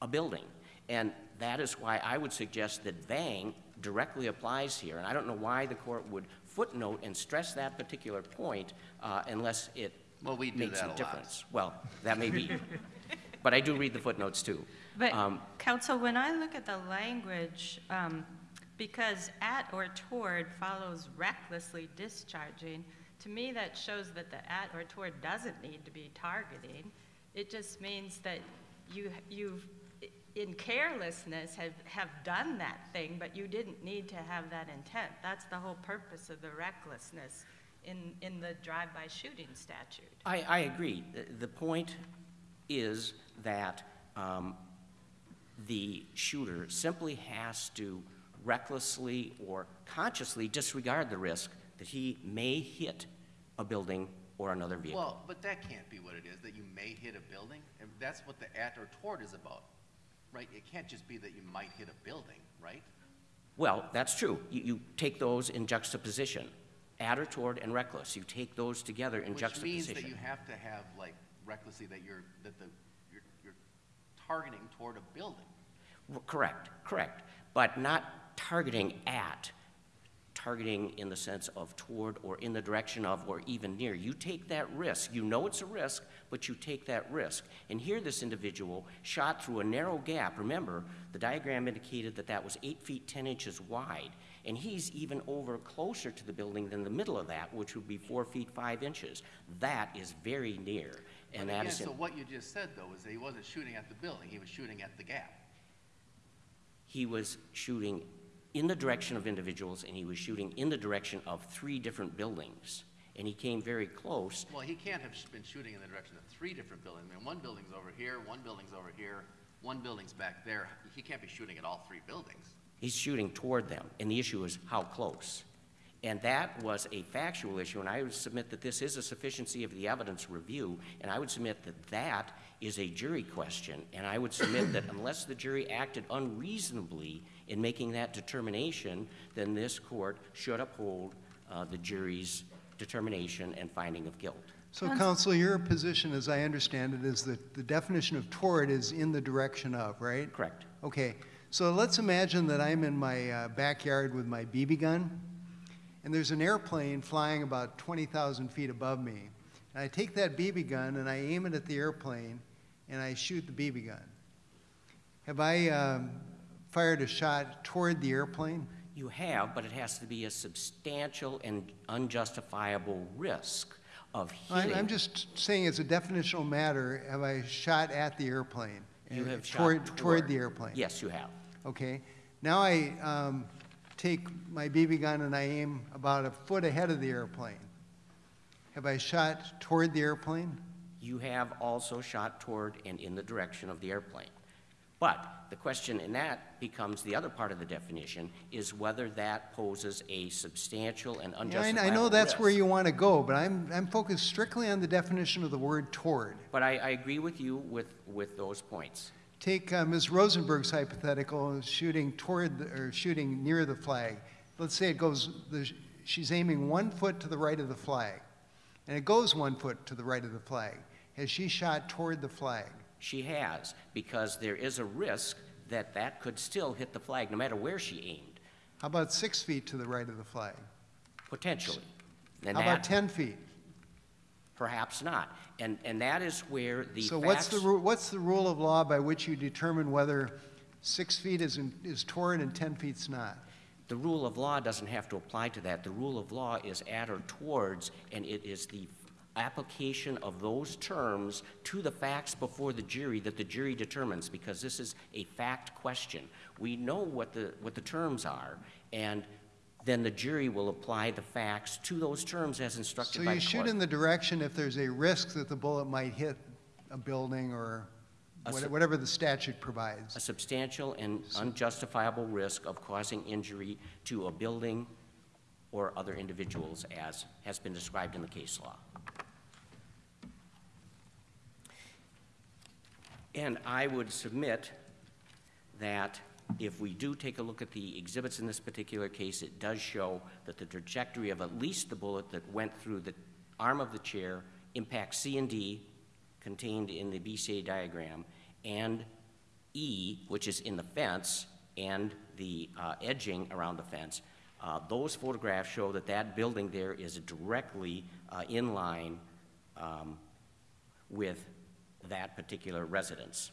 a building. And that is why I would suggest that Vang directly applies here. And I don't know why the court would footnote and stress that particular point uh, unless it Well, we do makes that a difference. Well, that may be. But I do read the footnotes too. But, Um, counsel, when I look at the language, um, because at or toward follows recklessly discharging, to me, that shows that the at or toward doesn't need to be targeting. It just means that you, you've, in carelessness, have, have done that thing, but you didn't need to have that intent. That's the whole purpose of the recklessness in, in the drive-by shooting statute. I, I agree. The- The point is that um, the shooter simply has to recklessly or consciously disregard the risk that he may hit a building or another vehicle. Well, but that can't be what it is, that you may hit a building, and that's what the at or toward is about, right? It can't just be that you might hit a building, right? Well, that's true. You, you take those in juxtaposition, at or toward and reckless. You take those together in Which juxtaposition. means that you have to have, like, recklessly, that you're, that the, you're, you're targeting toward a building. R- Correct, correct. But not targeting at, targeting in the sense of toward or in the direction of or even near. You take that risk. You know it's a risk, but you take that risk. And here, this individual shot through a narrow gap. Remember, the diagram indicated that that was eight feet, 10 inches wide. And he's even over closer to the building than the middle of that, which would be four feet, five inches. That is very near. And again, is. in- so what you just said, though, is that he wasn't shooting at the building, he was shooting at the gap. he was shooting in the direction of individuals and he was shooting in the direction of three different buildings. And he came very close. Well, he can't have been shooting in the direction of three different buildings. I mean, one building's over here, one building's over here, one building's back there. He can't be shooting at all three buildings. He's shooting toward them. And the issue is how close. And that was a factual issue, and I would submit that this is a sufficiency of the evidence review, and I would submit that that is a jury question. And I would submit that unless the jury acted unreasonably in making that determination, then this court should uphold uh, the jury's determination and finding of guilt. So counsel, your position, as I understand it, is that the definition of toward is in the direction of, right? Correct. Okay, so let's imagine that I'm in my uh, backyard with my BB gun, and there's an airplane flying about 20,000 feet above me. And I take that BB gun and I aim it at the airplane, and I shoot the BB gun. Have I um, fired a shot toward the airplane? You have, but it has to be a substantial and unjustifiable risk of I'm, hitting. I'm just saying, as a definitional matter, have I shot at the airplane? You Uh, have shot toward, toward. toward the airplane? Yes, you have. Okay. Now I um, take my BB gun and I aim about a foot ahead of the airplane. Have I shot toward the airplane? You have also shot toward and in the direction of the airplane. But the question in that becomes, the other part of the definition, is whether that poses a substantial and Yeah, I, unjustifiable I know that's where you want to go, but I'm, I'm focused strictly on the definition of the word toward. But I, I agree with you with, with those points. Take uh, Ms. Rosenberg's hypothetical, shooting toward, the, or shooting near the flag. Let's say it goes, the, she's aiming one foot to the right of the flag, and it goes one foot to the right of the flag. Has she shot toward the flag? She has, because there is a risk that that could still hit the flag, no matter where she aimed, How about six feet to the right of the flag? potentially. And How about 10 feet? perhaps not. And, and that is where the So what's the, ru- what's the rule of law by which you determine whether six feet is, in- is toward and 10 feet's not? The rule of law doesn't have to apply to that. The rule of law is at or towards, and it is the application of those terms to the facts before the jury that the jury determines, because this is a fact question. We know what the, what the terms are, and then the jury will apply the facts to those terms as instructed So by you the shoot court. in the direction if there's a risk that the bullet might hit a building or what- whatever the statute provides. a substantial and unjustifiable risk of causing injury to a building or other individuals as has been described in the case law. And I would submit that if we do take a look at the exhibits in this particular case, it does show that the trajectory of at least the bullet that went through the arm of the chair impacts C and D contained in the BCA diagram, and E, which is in the fence, and the uh, edging around the fence. Uh, Those photographs show that that building there is directly uh, in line um, with that particular residence.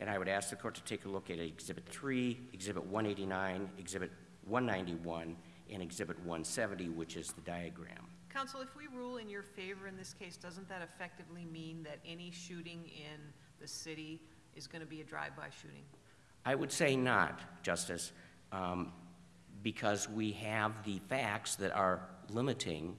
And I would ask the court to take a look at Exhibit 3, Exhibit 189, Exhibit 191, and Exhibit 170, which is the diagram. Counsel, if we rule in your favor in this case, doesn't that effectively mean that any shooting in the city is going to be a drive-by shooting? I would say not, Justice, um, because we have the facts that are limiting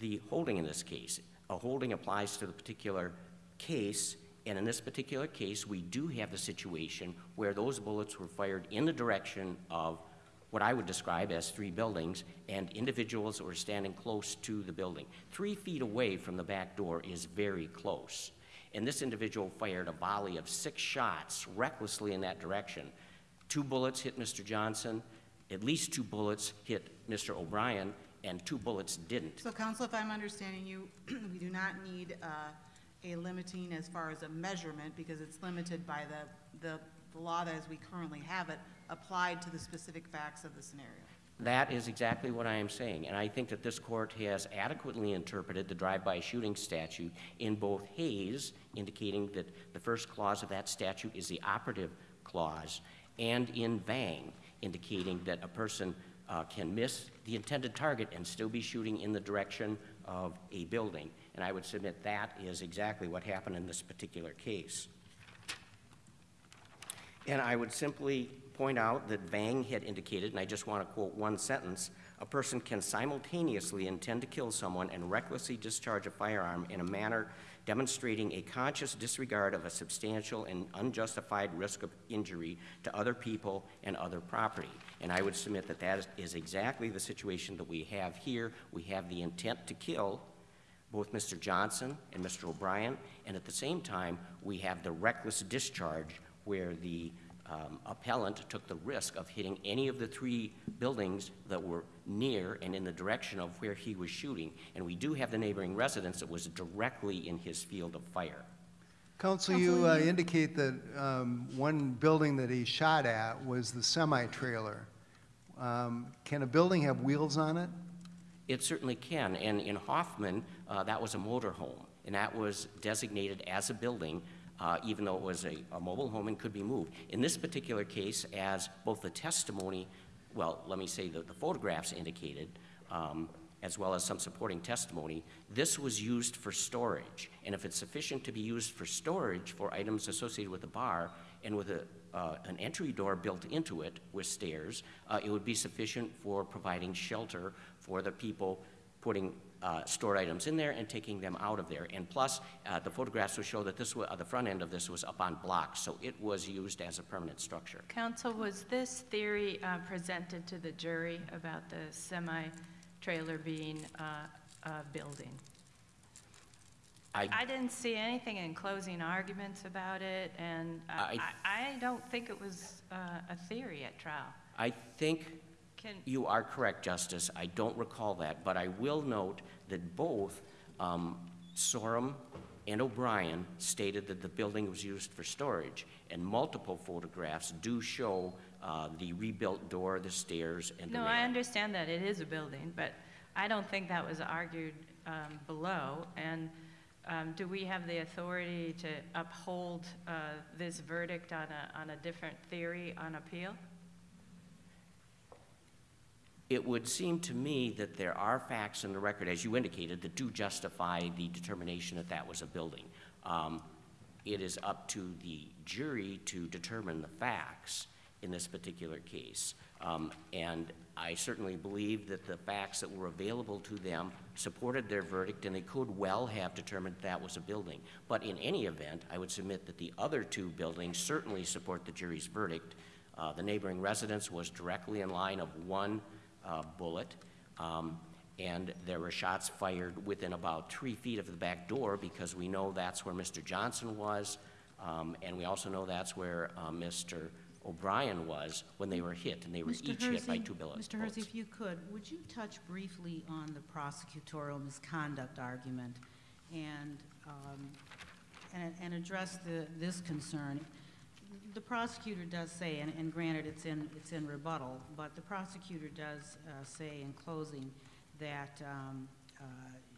the holding in this case. A holding applies to the particular case, and in this particular case, we do have the situation where those bullets were fired in the direction of what I would describe as three buildings, and individuals were standing close to the building. Three feet away from the back door is very close. And this individual fired a volley of six shots recklessly in that direction. Two bullets hit Mr. Johnson, at least two bullets hit Mr. O'Brien, and two bullets didn't. So counsel, if I'm understanding you, we do not need uh, a limiting as far as a measurement because it's limited by the, the the law that as we currently have it applied to the specific facts of the scenario. That is exactly what I am saying, and I think that this court has adequately interpreted the drive-by shooting statute in both Hayes, indicating that the first clause of that statute is the operative clause, and in Vang, indicating that a person uh, can miss the intended target and still be shooting in the direction of a building. And I would submit that is exactly what happened in this particular case. And I would simply point out that Vang had indicated, and I just want to quote one sentence, a person can simultaneously intend to kill someone and recklessly discharge a firearm in a manner demonstrating a conscious disregard of a substantial and unjustified risk of injury to other people and other property. And I would submit that that is- is exactly the situation that we have here. We have the intent to kill both Mr. Johnson and Mr. O'Brien, and at the same time, we have the reckless discharge where the um, appellant took the risk of hitting any of the three buildings that were near and in the direction of where he was shooting. And we do have the neighboring residence that was directly in his field of fire. Counsel, you uh, indicate that um, one building that he shot at was the semi-trailer. Um, Can a building have wheels on it? It certainly can, and in Hoffman, uh, that was a motor home, and that was designated as a building, uh, even though it was a, a mobile home and could be moved. In this particular case, as both the testimony, well, let me say that the photographs indicated, um, as well as some supporting testimony, this was used for storage. And if it's sufficient to be used for storage for items associated with the bar and with a, uh, an entry door built into it with stairs, uh, it would be sufficient for providing shelter for the people putting uh, stored items in there and taking them out of there. And plus, uh, the photographs will show that this, uh, the front end of this was up on blocks, so it was used as a permanent structure. Counsel, was this theory uh, presented to the jury about the semi-trailer being uh, a building? I, I didn't see anything in closing arguments about it, and I, I I don't think it was uh, a theory at trial. I think Can, You are correct, Justice. I don't recall that, but I will note that both um, Sorum and O'Brien stated that the building was used for storage, and multiple photographs do show uh, the rebuilt door, the stairs, and the no, I understand that it is a building, but I don't think that was argued um, below. And um, do we have the authority to uphold uh, this verdict on a, on a different theory on appeal? It would seem to me that there are facts in the record, as you indicated, that do justify the determination that that was a building. Um, It is up to the jury to determine the facts in this particular case. Um, And I certainly believe that the facts that were available to them supported their verdict, and they could well have determined that was a building. But in any event, I would submit that the other two buildings certainly support the jury's verdict. Uh, The neighboring residence was directly in line of one uh, bullet, um, and there were shots fired within about three feet of the back door because we know that's where Mr. Johnson was, um, and we also know that's where uh, Mr. O'Brien was when they were hit, and they were Mr. each hit by two bullets. Mr. Hersey, if you could, would you touch briefly on the prosecutorial misconduct argument and, um, and, and address the, this concern? The prosecutor does say, and, and granted, it's in, it's in rebuttal, but the prosecutor does uh, say in closing that um, uh,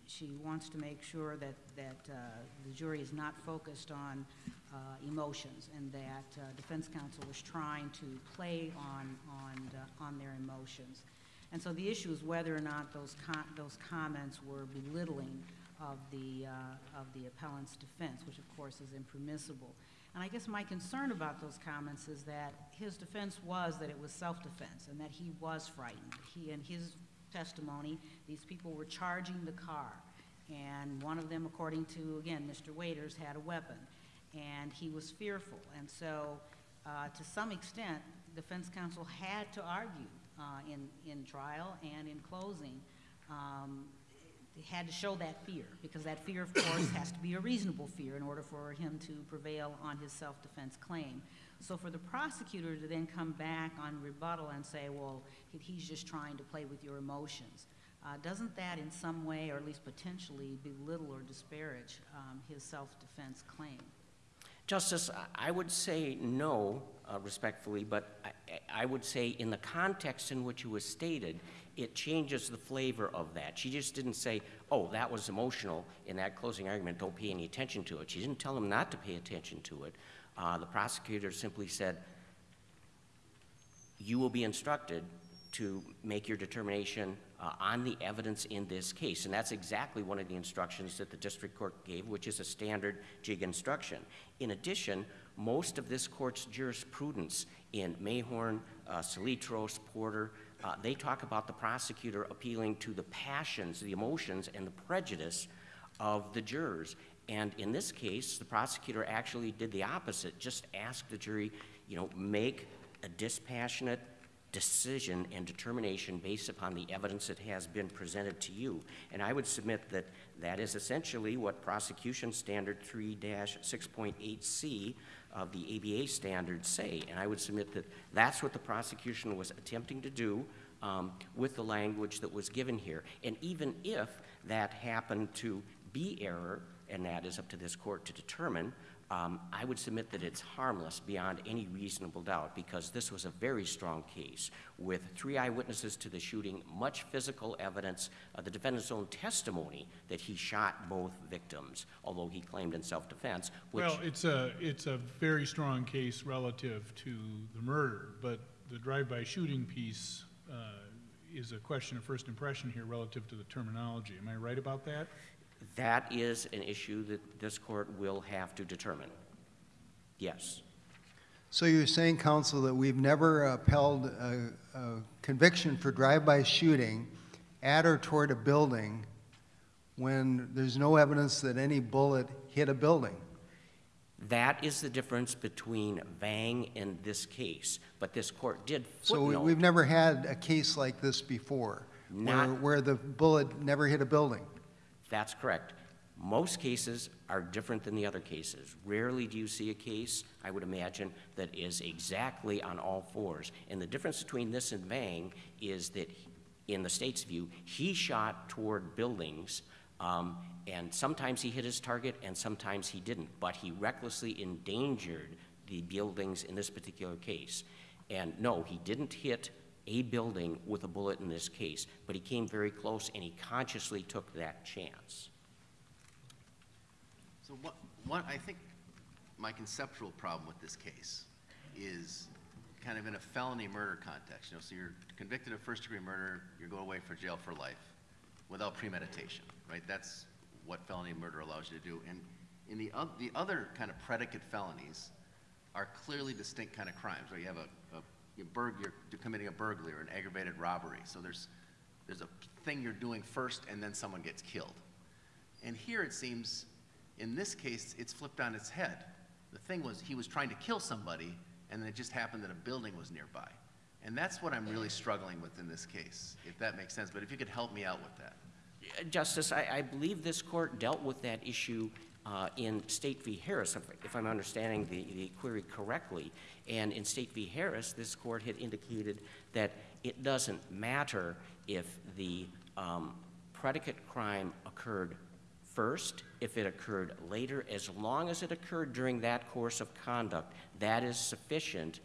she wants to make sure that, that uh, the jury is not focused on uh, emotions and that uh, defense counsel was trying to play on, on, on their emotions. And so the issue is whether or not those, com- those comments were belittling of the, of the appellant's defense, which of course is impermissible. And I guess my concern about those comments is that his defense was that it was self-defense and that he was frightened. He, in his testimony, these people were charging the car. And one of them, according to, again, Mr. Waiters, had a weapon. And he was fearful. And so, uh, to some extent, defense counsel had to argue uh, in, in trial and in closing um, they had to show that fear, because that fear, of course, has to be a reasonable fear in order for him to prevail on his self-defense claim. So for the prosecutor to then come back on rebuttal and say, well, he's just trying to play with your emotions, uh, doesn't that in some way, or at least potentially, belittle or disparage um, his self-defense claim? Justice, I- I would say no, uh, respectfully, but I- I would say in the context in which it was stated, it changes the flavor of that. She just didn't say, oh, that was emotional in that closing argument, don't pay any attention to it. She didn't tell him not to pay attention to it. Uh, The prosecutor simply said, you will be instructed to make your determination uh, on the evidence in this case. And that's exactly one of the instructions that the district court gave, which is a standard JIG instruction. In addition, most of this court's jurisprudence in Mayhorn, uh, Salitros, Porter, uh, they talk about the prosecutor appealing to the passions, the emotions, and the prejudice of the jurors. And in this case, the prosecutor actually did the opposite, just asked the jury, you know, make a dispassionate decision and determination based upon the evidence that has been presented to you. And I would submit that that is essentially what prosecution standard 3-6.8C of the ABA standards say. And I would submit that that's what the prosecution was attempting to do um, with the language that was given here. And even if that happened to be error, and that is up to this court to determine, um, I would submit that it's harmless beyond any reasonable doubt because this was a very strong case with three eyewitnesses to the shooting, much physical evidence, uh, the defendant's own testimony that he shot both victims, although he claimed in self-defense, Well, it's a, it's a very strong case relative to the murder, but the drive-by shooting piece uh, is a question of first impression here relative to the terminology. Am I right about that? That is an issue that this court will have to determine. Yes. So you're saying, counsel, that we've never upheld a, a conviction for drive-by shooting at or toward a building when there's no evidence that any bullet hit a building? That is the difference between Vang and this case. But this court did So footnote. we've never had a case like this before, where, where the bullet never hit a building? That's correct. Most cases are different than the other cases. Rarely do you see a case, I would imagine, that is exactly on all fours. And the difference between this and Vang is that, in the state's view, he shot toward buildings, um, and sometimes he hit his target and sometimes he didn't. But he recklessly endangered the buildings in this particular case. And no, he didn't hit a building with a bullet in this case, but he came very close and he consciously took that chance. So what, what, I think my conceptual problem with this case is kind of in a felony murder context, you know, so you're convicted of first-degree murder, you go away for jail for life without premeditation, right? That's what felony murder allows you to do. And in the, the other kind of predicate felonies are clearly distinct kind of crimes, where you have a, a you burg, you're committing a burglary or an aggravated robbery. So there's, there's a thing you're doing first and then someone gets killed. And here it seems, in this case, it's flipped on its head. The thing was, he was trying to kill somebody, and then it just happened that a building was nearby. And that's what I'm really struggling with in this case, if that makes sense. But if you could help me out with that. Uh, Justice, I, I believe this court dealt with that issue uh, in State v. Harris, if, I'm understanding the, the query correctly. And in State v. Harris, this court had indicated that it doesn't matter if the um, predicate crime occurred first, if it occurred later, as long as it occurred during that course of conduct, that is sufficient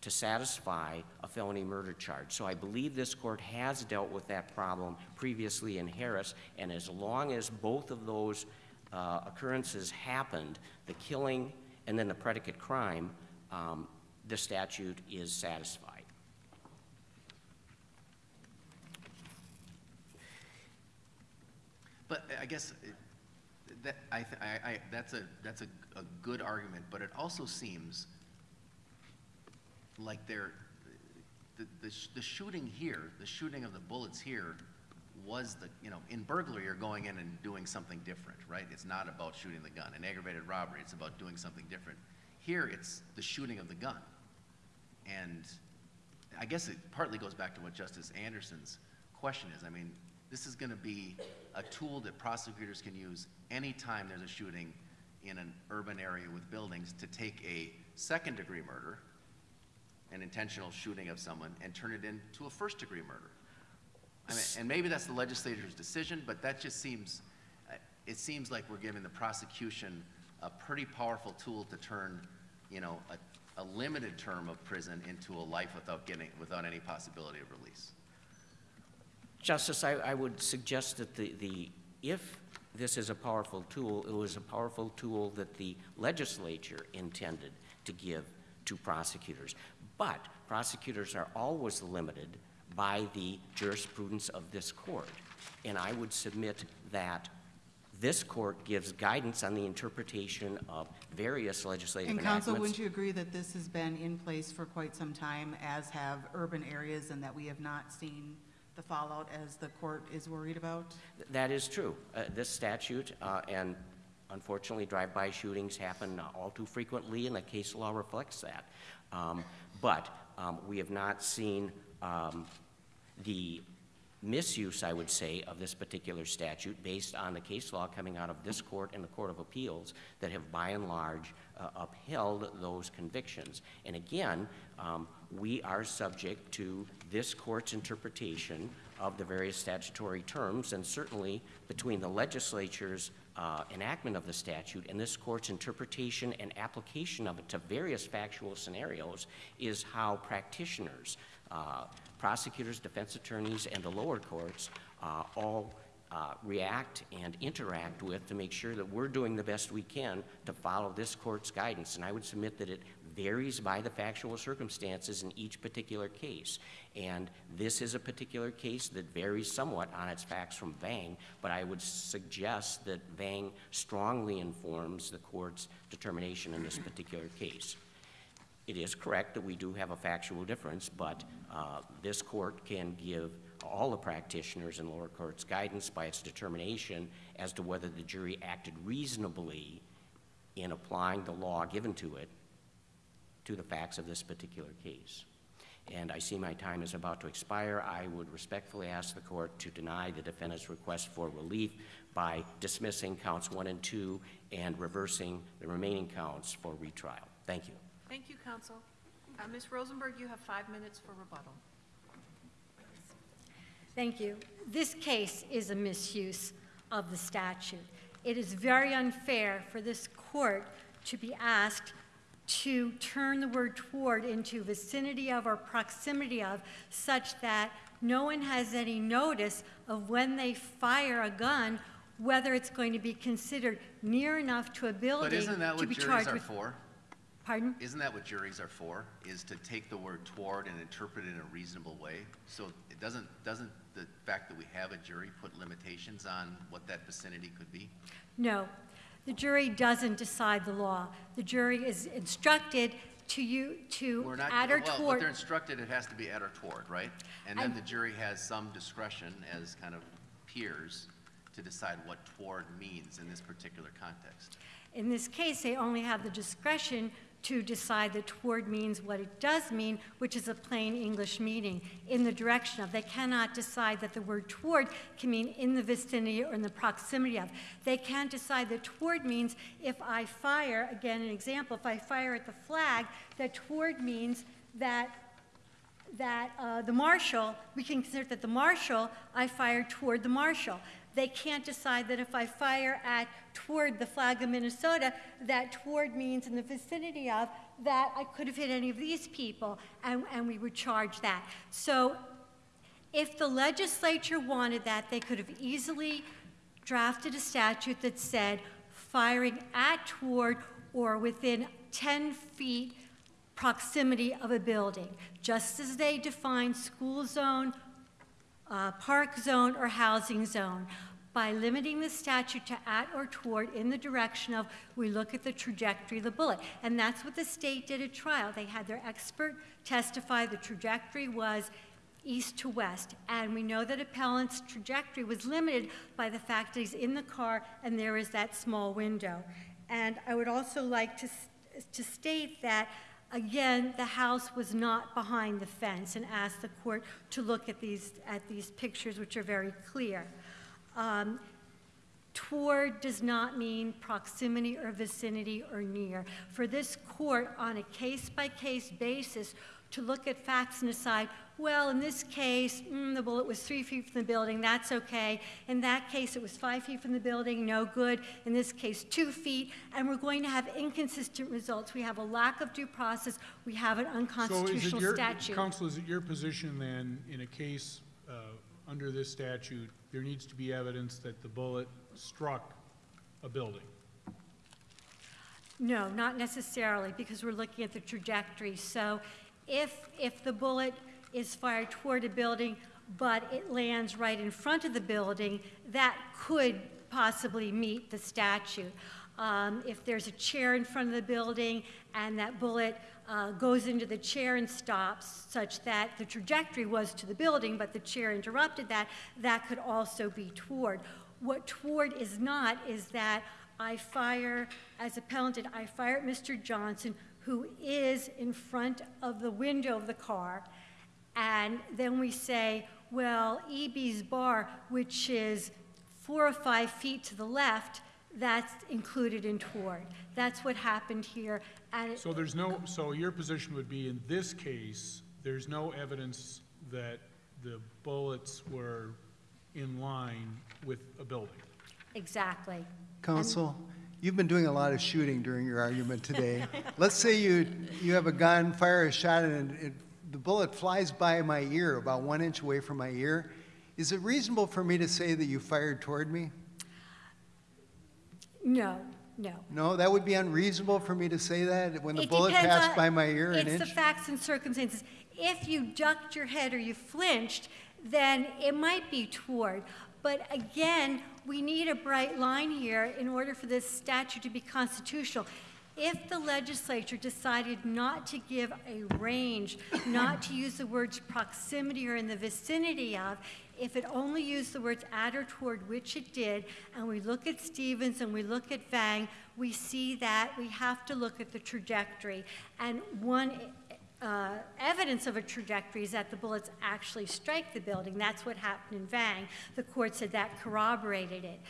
to satisfy a felony murder charge. So I believe this court has dealt with that problem previously in Harris, and as long as both of those uh, occurrences happened, the killing and then the predicate crime, um, the statute is satisfied. But I guess uh, that, I, th- I, I, that's a, that's a, a good argument, but it also seems like they're, the, the, sh- the shooting here, the shooting of the bullets here was the, you know, in burglary, you're going in and doing something different, right? It's not about shooting the gun. In aggravated robbery, it's about doing something different. Here, it's the shooting of the gun. And I guess it partly goes back to what Justice Anderson's question is. I mean, this is going to be a tool that prosecutors can use anytime there's a shooting in an urban area with buildings to take a second degree murder, an intentional shooting of someone, and turn it into a first degree murder. I mean, and maybe that's the legislature's decision, but that just seems, uh, it seems like we're giving the prosecution a pretty powerful tool to turn, you know, a, a limited term of prison into a life without getting, without any possibility of release. Justice, I, I would suggest that the, the, if this is a powerful tool, it was a powerful tool that the legislature intended to give to prosecutors. But prosecutors are always limited by the jurisprudence of this court. And I would submit that this court gives guidance on the interpretation of various legislative And enactments. counsel, wouldn't you agree that this has been in place for quite some time, as have urban areas, and that we have not seen the fallout as the court is worried about? That is true. Uh, This statute, uh, and unfortunately, drive-by shootings happen uh, all too frequently, and the case law reflects that. Um, But um, we have not seen um, the misuse, I would say, of this particular statute based on the case law coming out of this court and the Court of Appeals that have by and large uh, upheld those convictions. And again, um, we are subject to this court's interpretation of the various statutory terms, and certainly between the legislature's uh, enactment of the statute and this court's interpretation and application of it to various factual scenarios is how practitioners, prosecutors, defense attorneys, and the lower courts uh, all uh, react and interact with to make sure that we're doing the best we can to follow this court's guidance. And I would submit that it varies by the factual circumstances in each particular case. And this is a particular case that varies somewhat on its facts from Vang, but I would suggest that Vang strongly informs the court's determination in this particular case. It is correct that we do have a factual difference, but uh, this court can give all the practitioners in lower courts guidance by its determination as to whether the jury acted reasonably in applying the law given to it to the facts of this particular case. And I see my time is about to expire. I would respectfully ask the court to deny the defendant's request for relief by dismissing counts one and two and reversing the remaining counts for retrial. Thank you. Thank you, counsel. Uh, Ms. Rosenberg, you have five minutes for rebuttal. Thank you. This case is a misuse of the statute. It is very unfair for this court to be asked to turn the word toward into vicinity of or proximity of such that no one has any notice of when they fire a gun whether it's going to be considered near enough to a building But isn't that to what be juries charged are with. for? Pardon? Isn't that what juries are for, is to take the word toward and interpret it in a reasonable way? So it doesn't, doesn't the fact that we have a jury put limitations on what that vicinity could be? No, the jury doesn't decide the law. The jury is instructed to you, to We're not, add or well, but they're instructed it has to be at or toward, right? And then I- the jury has some discretion as kind of peers to decide what toward means in this particular context. In this case, they only have the discretion to decide that toward means what it does mean, which is a plain English meaning, in the direction of. They cannot decide that the word toward can mean in the vicinity or in the proximity of. They can't decide that toward means if I fire, again, an example, if I fire at the flag, that toward means that that uh, the marshal, we can consider that the marshal, I fire toward the marshal. They can't decide that if I fire at toward the flag of Minnesota, that toward means in the vicinity of, that I could have hit any of these people, and, and we would charge that. So if the legislature wanted that, they could have easily drafted a statute that said firing at, toward, or within 10 feet proximity of a building, just as they define school zone, uh, park zone, or housing zone. By limiting the statute to at or toward in the direction of, we look at the trajectory of the bullet. And that's what the state did at trial. They had their expert testify the trajectory was east to west. And we know that appellant's trajectory was limited by the fact that he's in the car and there is that small window. And I would also like to, to state that, again, the house was not behind the fence and asked the court to look at these, at these pictures, which are very clear. Um, Toward does not mean proximity or vicinity or near. For this court, on a case-by-case basis, to look at facts and decide, well, in this case, mm, the bullet was three feet from the building, that's okay. In that case, it was five feet from the building, no good. In this case, two feet, and we're going to have inconsistent results. We have a lack of due process, we have an So unconstitutional your, statute. counsel, is it your position then, in a case uh, under this statute, there needs to be evidence that the bullet struck a building? No, not necessarily, because we're looking at the trajectory. So if, if the bullet is fired toward a building, but it lands right in front of the building, that could possibly meet the statute. Um, If there's a chair in front of the building and that bullet uh, goes into the chair and stops, such that the trajectory was to the building, but the chair interrupted that, that could also be toward. What toward is not is that I fire, as appellant did, I fire at Mr. Johnson, who is in front of the window of the car, and then we say, well, EB's bar, which is four or five feet to the left, that's included in toward. That's what happened here, and So there's no, so your position would be, in this case, there's no evidence that the bullets were in line with a building? exactly. Counsel, you've been doing a lot of shooting during your argument today. Let's say you, you have a gun, fire a shot, and it, the bullet flies by my ear, about one inch away from my ear. Is it reasonable for me to say that you fired toward me? No, no. No, that would be unreasonable for me to say that when the It bullet passed on- by my ear an inch? It's the facts and circumstances. If you ducked your head or you flinched, then it might be toward. But again, we need a bright line here in order for this statute to be constitutional. If the legislature decided not to give a range, not to use the words proximity or in the vicinity of, if it only used the words at or toward, which it did, and we look at Stevens and we look at Vang, we see that we have to look at the trajectory. And one uh, evidence of a trajectory is that the bullets actually strike the building. That's what happened in Vang. The court said that corroborated it.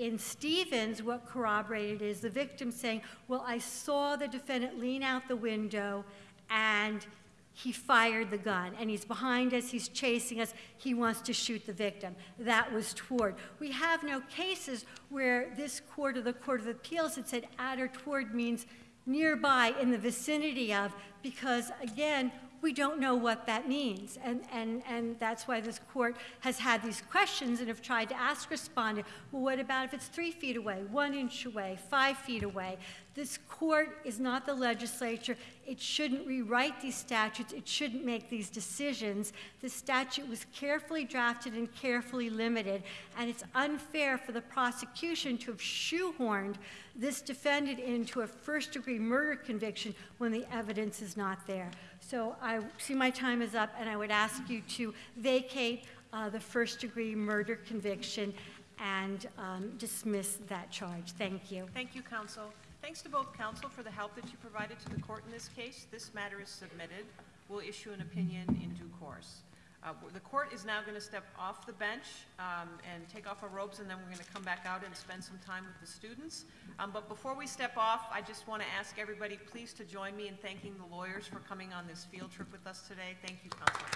In Stevens, what corroborated is the victim saying, Well, I saw the defendant lean out the window and he fired the gun and he's behind us, he's chasing us, he wants to shoot the victim. That was toward. We have no cases where this court or the Court of Appeals had said at or toward means nearby in the vicinity of, because again, we don't know what that means. And, and, and that's why this court has had these questions and have tried to ask respondent, well, what about if it's three feet away, one inch away, five feet away? This court is not the legislature. It shouldn't rewrite these statutes. It shouldn't make these decisions. The statute was carefully drafted and carefully limited, and it's unfair for the prosecution to have shoehorned this defendant into a first degree murder conviction when the evidence is not there. So I see my time is up, and I would ask you to vacate uh, the first degree murder conviction and um, dismiss that charge. Thank you. Thank you, counsel. Thanks to both counsel for the help that you provided to the court in this case. This matter is submitted. We'll issue an opinion in due course. Uh, The court is now going to step off the bench um, and take off our robes, and then we're going to come back out and spend some time with the students. Um, But before we step off, I just want to ask everybody, please to join me in thanking the lawyers for coming on this field trip with us today. Thank you, counsel.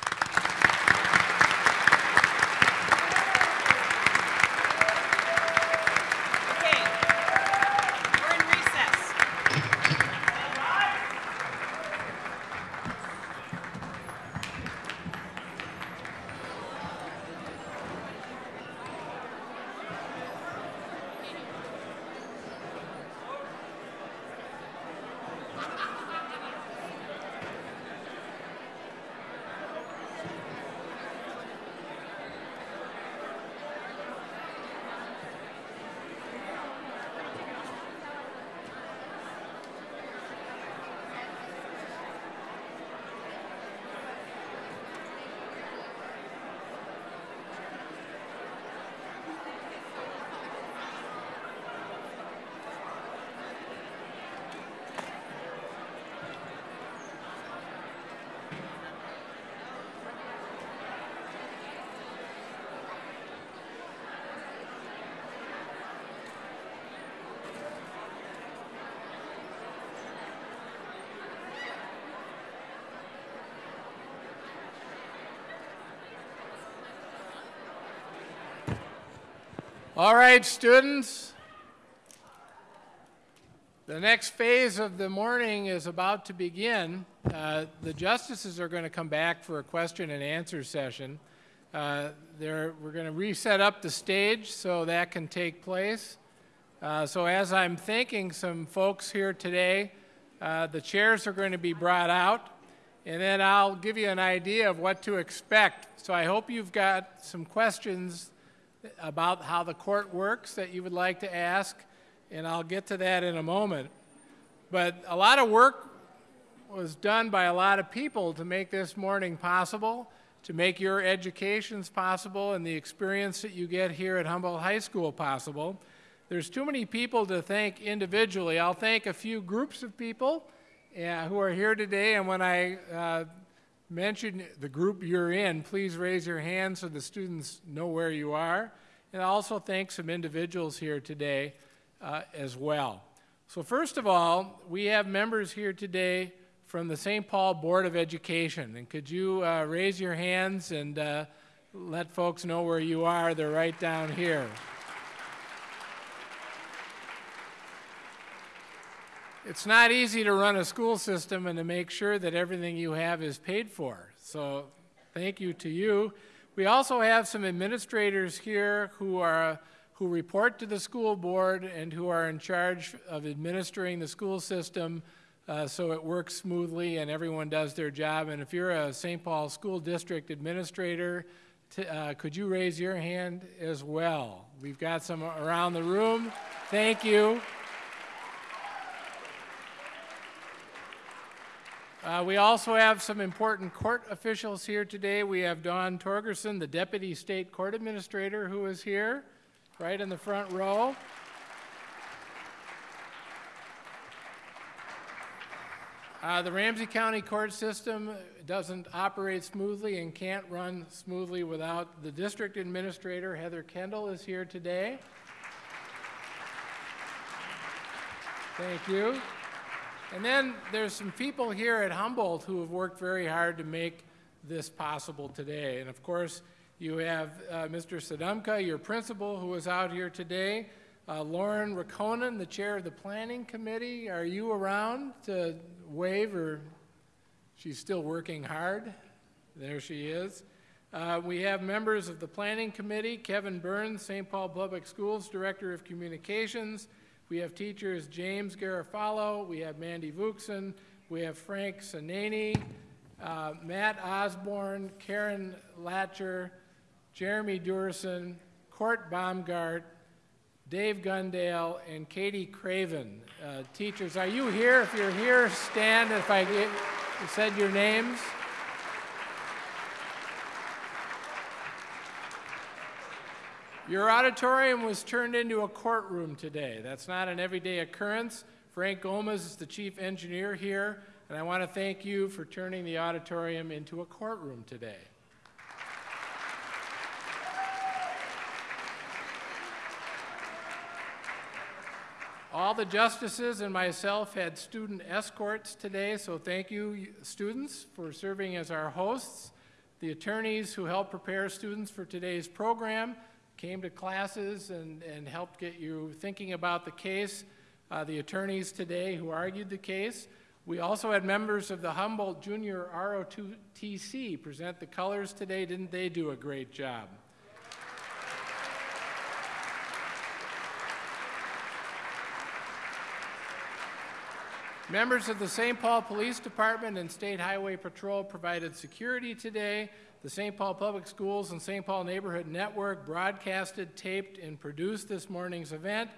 Okay, we're in recess. All right, students. The next phase of the morning is about to begin. Uh, The justices are going to come back for a question and answer session. Uh, We're going to reset up the stage so that can take place. Uh, So as I'm thanking some folks here today, uh, the chairs are going to be brought out, and then I'll give you an idea of what to expect. So I hope you've got some questions about how the court works that you would like to ask, and I'll get to that in a moment. But a lot of work was done by a lot of people to make this morning possible, to make your educations possible and the experience that you get here at Humboldt High School possible. There's too many people to thank individually. I'll thank a few groups of people, uh, who are here today. And when I uh, mention the group you're in, please raise your hand so the students know where you are. And I also thank some individuals here today uh, as well. So, first of all, we have members here today from the St. Paul Board of Education. And could you uh, raise your hands and uh, let folks know where you are? They're right down here. It's not easy to run a school system and to make sure that everything you have is paid for. So, thank you to you. We also have some administrators here who are who report to the school board and who are in charge of administering the school system uh, so it works smoothly and everyone does their job. And if you're a St. Paul School District administrator, uh, could you raise your hand as well? We've got some around the room. Thank you. Uh, we also have some important court officials here today. We have Don Torgerson, the Deputy State Court Administrator, who is here, right in the front row. Uh, the Ramsey County court system doesn't operate smoothly and can't run smoothly without the district administrator. Heather Kendall is here today. Thank you. And then there's some people here at Humboldt who have worked very hard to make this possible today. And of course, you have uh, Mr. Sodomka, your principal, who is out here today. Uh, Lauren Rakonen, the chair of the planning committee. Are you around to wave or she's still working hard? There she is. Uh, we have members of the planning committee, Kevin Burns, St. Paul Public Schools Director of Communications. We have teachers James Garofalo, we have Mandy Vuxen, we have Frank Sanani, uh, Matt Osborne, Karen Latcher, Jeremy Durson, Court Baumgart, Dave Gundale, and Katie Craven. Uh, teachers, are you here? If you're here, stand if I get, said your names. Your auditorium was turned into a courtroom today. That's not an everyday occurrence. Frank Gomez is the chief engineer here, and I want to thank you for turning the auditorium into a courtroom today. All the justices and myself had student escorts today, so thank you, students, for serving as our hosts. The attorneys who helped prepare students for today's program came to classes and, and helped get you thinking about the case. Uh, the attorneys today who argued the case. We also had members of the Humboldt Junior ROTC present the colors today. Didn't they do a great job? Members of the St. Paul Police Department and State Highway Patrol provided security today. The St. Paul Public Schools and St. Paul Neighborhood Network broadcasted, taped, and produced this morning's event.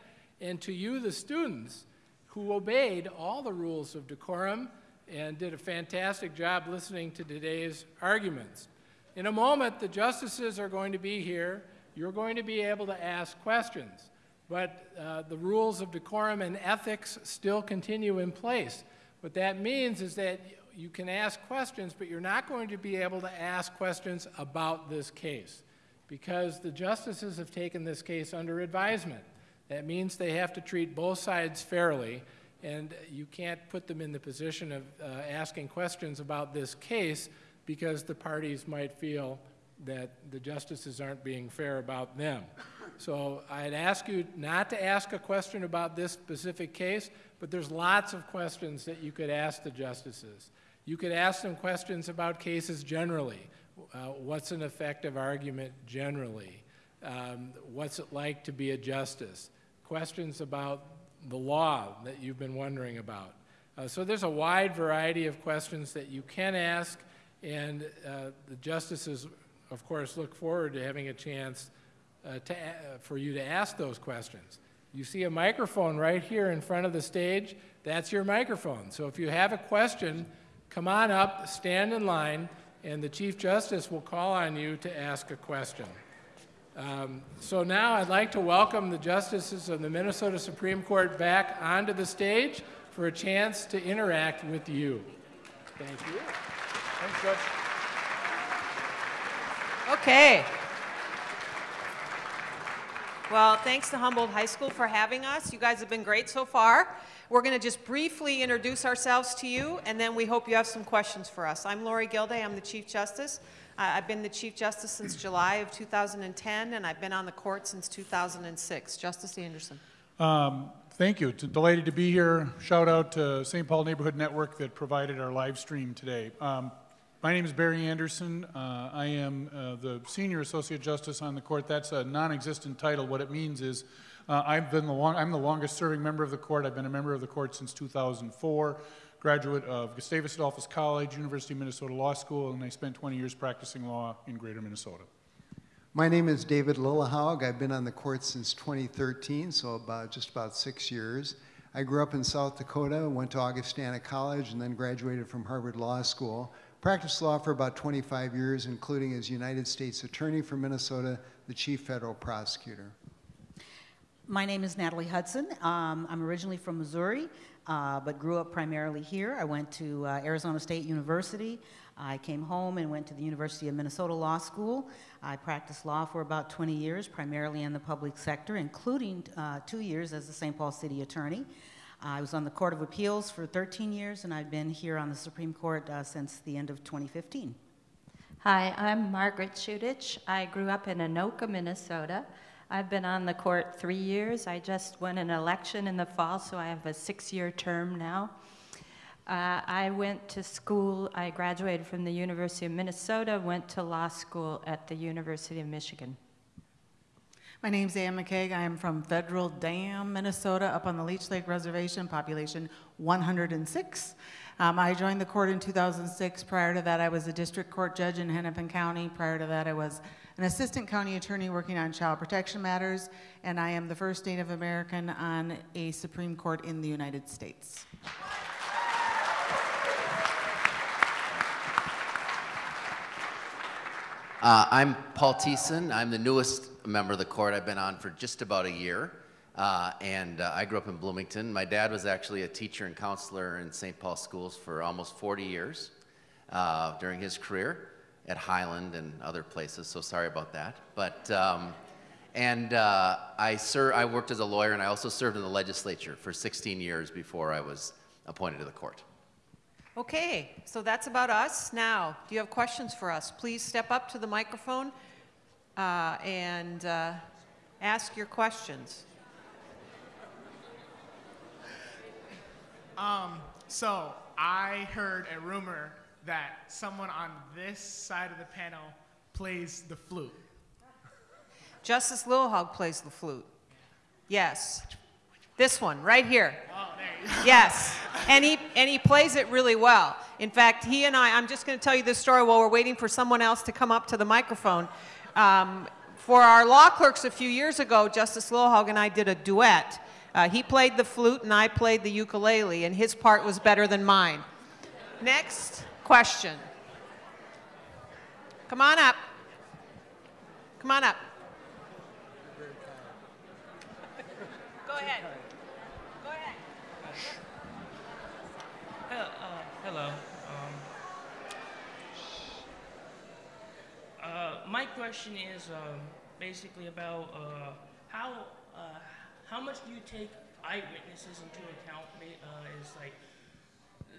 And to you, the students, who obeyed all the rules of decorum and did a fantastic job listening to today's arguments. In a moment, the justices are going to be here. You're going to be able to ask questions but uh, the rules of decorum and ethics still continue in place. What that means is that you can ask questions, but you're not going to be able to ask questions about this case because the justices have taken this case under advisement. That means they have to treat both sides fairly, and you can't put them in the position of uh, asking questions about this case because the parties might feel that the justices aren't being fair about them. So I'd ask you not to ask a question about this specific case, but there's lots of questions that you could ask the justices. You could ask them questions about cases generally. Uh, what's an effective argument generally? Um, what's it like to be a justice? Questions about the law that you've been wondering about. Uh, so there's a wide variety of questions that you can ask, and uh, the justices, of course, look forward to having a chance uh, to, for you to ask those questions. You see a microphone right here in front of the stage. That's your microphone. So if you have a question, come on up, stand in line, and the Chief Justice will call on you to ask a question. Um, so now I'd like to welcome the justices of the Minnesota Supreme Court back onto the stage for a chance to interact with you. Thank you. Thanks, Judge. Okay. Well, thanks to Humboldt High School for having us. You guys have been great so far. We're going to just briefly introduce ourselves to you, and then we hope you have some questions for us. I'm Lorie Gildea. I'm the Chief Justice. Uh, I've been the Chief Justice since July of 2010, and I've been on the court since 2006. Justice Anderson. Um, Thank you. It's Delighted to be here. Shout out to St. Paul Neighborhood Network that provided our live stream today. Um, My name is Barry Anderson. Uh, I am uh, the Senior Associate Justice on the court. That's a non-existent title. What it means is uh, I've been the long, I'm the longest-serving member of the court. I've been a member of the court since 2004, graduate of Gustavus Adolphus College, University of Minnesota Law School, and I spent 20 years practicing law in Greater Minnesota. My name is David Lillehaug. I've been on the court since 2013, so about just about six years. I grew up in South Dakota, went to Augustana College, and then graduated from Harvard Law School. Practiced law for about 25 years, including as United States Attorney for Minnesota, the Chief Federal Prosecutor. My name is Natalie Hudson. Um, I'm originally from Missouri, uh, but grew up primarily here. I went to uh, Arizona State University. I came home and went to the University of Minnesota Law School. I practiced law for about 20 years, primarily in the public sector, including uh, two years as the St. Paul City Attorney. I was on the Court of Appeals for 13 years, and I've been here on the Supreme Court uh, since the end of 2015. Hi, I'm Margaret Chutich. I grew up in Anoka, Minnesota. I've been on the court three years. I just won an election in the fall, so I have a six-year term now. Uh, I went to school, I graduated from the University of Minnesota, went to law school at the University of Michigan. My name's Anne McKeig. I am from Federal Dam, Minnesota, up on the Leech Lake Reservation, population 106. Um, I joined the court in 2006. Prior to that, I was a district court judge in Hennepin County. Prior to that, I was an assistant county attorney working on child protection matters, and I am the first Native American on a Supreme Court in the United States. Uh, I'm Paul Thissen. I'm the newest member of the court. I've been on for just about a year. Uh, and uh, I grew up in Bloomington. My dad was actually a teacher and counselor in St. Paul schools for almost 40 years uh, during his career at Highland and other places, so sorry about that. But, um, and uh, I, ser- I worked as a lawyer and I also served in the legislature for 16 years before I was appointed to the court. Okay, so that's about us. Now, do you have questions for us? Please step up to the microphone uh, and uh, ask your questions. Um, so I heard a rumor that someone on this side of the panel plays the flute. Justice Lillehaug plays the flute. Yes. This one, right here. Oh, there. Yes. And he, and he plays it really well. In fact, he and I, I'm just going to tell you this story while we're waiting for someone else to come up to the microphone. Um, for our law clerks a few years ago, Justice Lillehaug and I did a duet. Uh, he played the flute and I played the ukulele, and his part was better than mine. Next question. Come on up. Come on up. Go ahead. Go ahead. Hello. Uh, hello. Um, uh, my question is um, basically about uh, how uh, how much do you take eyewitnesses into account? Uh, is like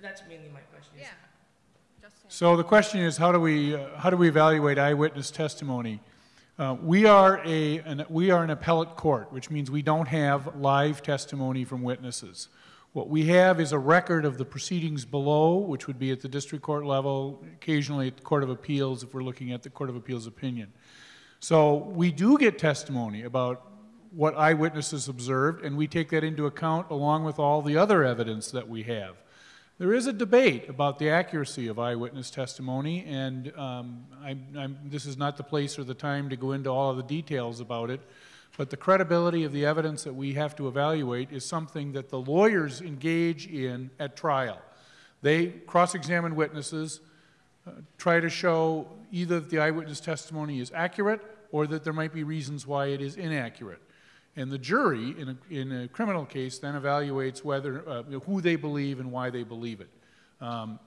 that's mainly my question. is- So the question is, how do we, uh, how do we evaluate eyewitness testimony? Uh, we are a, an, we are an appellate court, which means we don't have live testimony from witnesses. What we have is a record of the proceedings below, which would be at the district court level, occasionally at the Court of Appeals if we're looking at the Court of Appeals opinion. So we do get testimony about what eyewitnesses observed, and we take that into account along with all the other evidence that we have. There is a debate about the accuracy of eyewitness testimony, and um, I'm, I'm, this is not the place or the time to go into all of the details about it. But the credibility of the evidence that we have to evaluate is something that the lawyers engage in at trial. They cross examine witnesses, uh, try to show either that the eyewitness testimony is accurate or that there might be reasons why it is inaccurate. And the jury, in a, in a criminal case, then evaluates whether, uh, you know, who they believe and why they believe it. Um,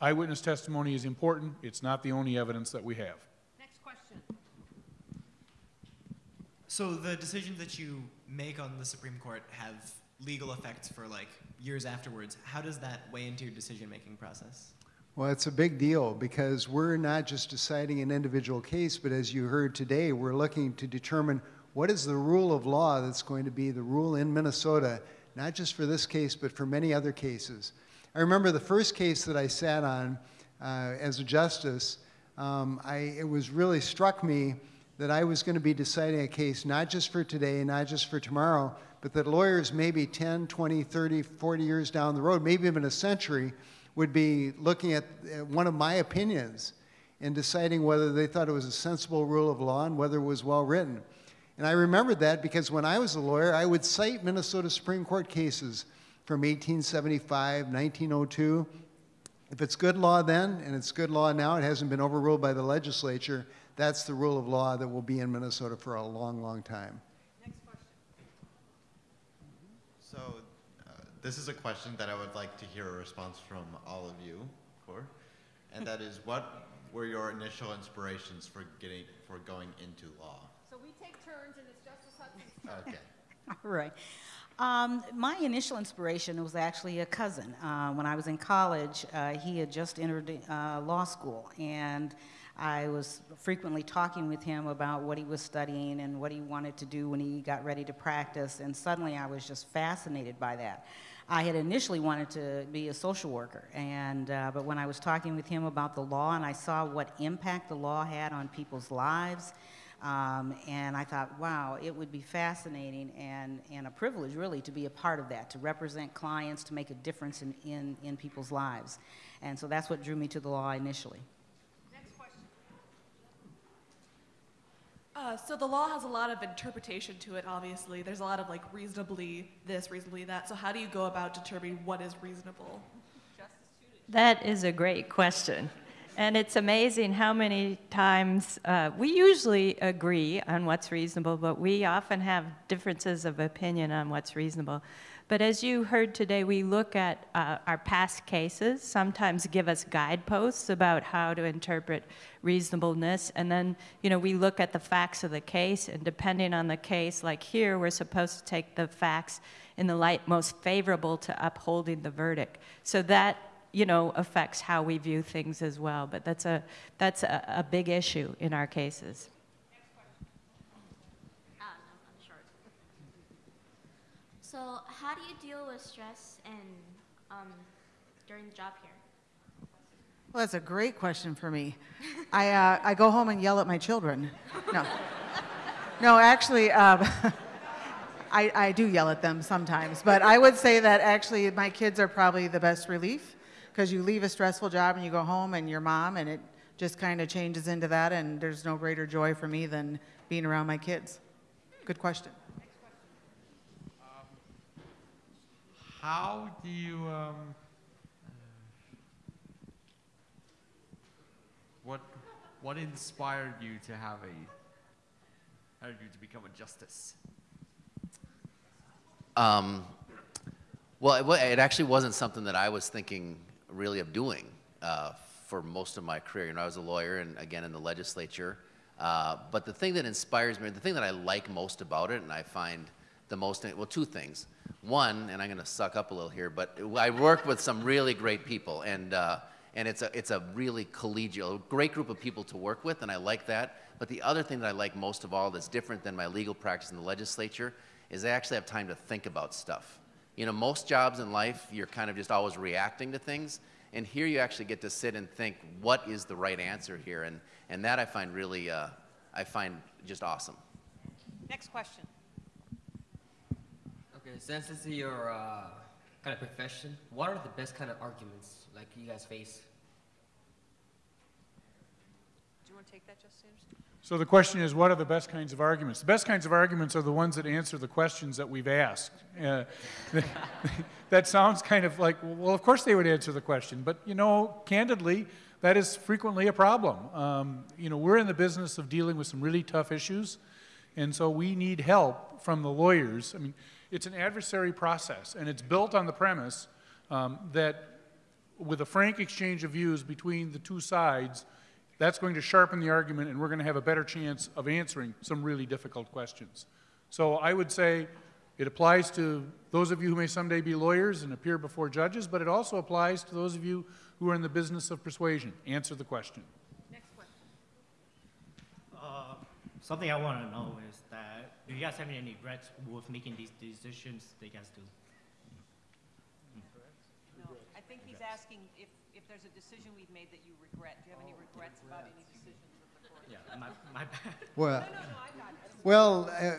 eyewitness testimony is important. It's not the only evidence that we have. Next question. So the decisions that you make on the Supreme Court have legal effects for like years afterwards. How does that weigh into your decision-making process? Well, it's a big deal because we're not just deciding an individual case, but as you heard today, we're looking to determine what is the rule of law that's going to be the rule in Minnesota, not just for this case, but for many other cases. I remember the first case that I sat on uh, as a justice, um, I, it was really struck me that I was going to be deciding a case not just for today, not just for tomorrow, but that lawyers maybe 10, 20, 30, 40 years down the road, maybe even a century, would be looking at one of my opinions and deciding whether they thought it was a sensible rule of law and whether it was well written. And I remembered that because when I was a lawyer, I would cite Minnesota Supreme Court cases from 1875, 1902. If it's good law then and it's good law now, it hasn't been overruled by the legislature, that's the rule of law that will be in Minnesota for a long, long time. So, uh, this is a question that I would like to hear a response from all of you for, and that is, what were your initial inspirations for getting for going into law? So we take turns, and it's Justice Hudson's turn. Okay. All right. Um, my initial inspiration was actually a cousin. Uh, when I was in college, uh, he had just entered uh, law school, and I was frequently talking with him about what he was studying and what he wanted to do when he got ready to practice, and suddenly I was just fascinated by that. I had initially wanted to be a social worker, and uh, but when I was talking with him about the law and I saw what impact the law had on people's lives, um, and I thought, wow, it would be fascinating and, and a privilege, really, to be a part of that, to represent clients, to make a difference in, in, in people's lives. And so that's what drew me to the law initially. Next question. Uh, so the law has a lot of interpretation to it, obviously. There's a lot of like reasonably this, reasonably that. So how do you go about determining what is reasonable? That is a great question. And it's amazing how many times uh, we usually agree on what's reasonable, but we often have differences of opinion on what's reasonable. But as you heard today, we look at uh, our past cases, sometimes give us guideposts about how to interpret reasonableness, and then, you know, we look at the facts of the case, and depending on the case, like here, we're supposed to take the facts in the light most favorable to upholding the verdict. So that you know, affects how we view things as well. But that's a, that's a, a big issue in our cases. So, how do you deal with stress and um, during the job here? Well, that's a great question for me. I, uh, I go home and yell at my children. No. No, actually, um, I, I do yell at them sometimes. But I would say that actually my kids are probably the best relief because you leave a stressful job and you go home and your mom, and it just kind of changes into that. And there's no greater joy for me than being around my kids. Good question. Next question. Um how do you, um, what, what inspired you to have a, how did you to become a justice? Um, well, it, it actually wasn't something that I was thinking really of doing uh, for most of my career. You know, I was a lawyer and again in the legislature. Uh, but the thing that inspires me, the thing that I like most about it, and I find the most, well, two things. One, and I'm going to suck up a little here, but I work with some really great people, and uh, and it's a it's a really collegial, great group of people to work with, and I like that. But the other thing that I like most of all, that's different than my legal practice in the legislature, is I actually have time to think about stuff. You know, most jobs in life, you're kind of just always reacting to things, and here you actually get to sit and think, what is the right answer here, and and that I find really, uh, I find just awesome. Next question. Okay, since this is your uh, kind of profession, what are the best kind of arguments like you guys face? Do you want to take that, Justice Anderson? So the question is, what are the best kinds of arguments? The best kinds of arguments are the ones that answer the questions that we've asked. Uh, that sounds kind of like, well, of course they would answer the question, but you know, candidly, that is frequently a problem. Um, you know, we're in the business of dealing with some really tough issues, And so we need help from the lawyers. I mean, it's an adversary process, and it's built on the premise um, that with a frank exchange of views between the two sides, that's going to sharpen the argument, and we're going to have a better chance of answering some really difficult questions. So I would say it applies to those of you who may someday be lawyers and appear before judges, but it also applies to those of you who are in the business of persuasion. Answer the question. Next question. Uh, something I want to know is that do you guys have any regrets with making these decisions that you guys do? No, I think he's asking if, if there's a decision we've made that you regret. Do you have any regrets about any decisions of the court? Yeah, my, my bad. Well, No, no, no, I got it. well, uh,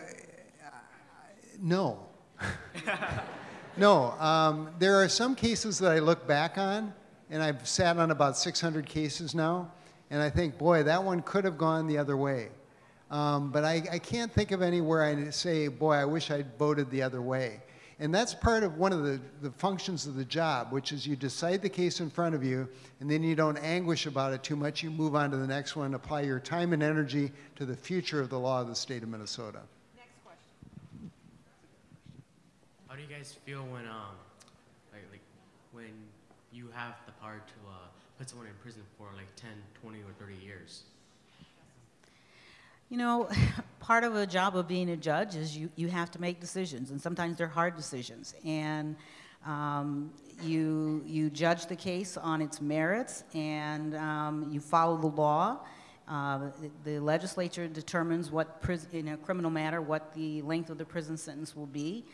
no. no, um, there are some cases that I look back on, and I've sat on about 600 cases now, and I think, boy, that one could have gone the other way. Um, but I, I can't think of anywhere I say, boy, I wish I'd voted the other way. And that's part of one of the, the functions of the job, which is you decide the case in front of you, and then you don't anguish about it too much. You move on to the next one, apply your time and energy to the future of the law of the state of Minnesota. Next question. How do you guys feel when, um, like, like when you have the power to uh, put someone in prison for like 10, 20, or 30 years? You know, part of a job of being a judge is you, you have to make decisions, and sometimes they're hard decisions. And um, you, you judge the case on its merits, and um, you follow the law. Uh, the, the legislature determines what, in a criminal matter, what the length of the prison sentence will be.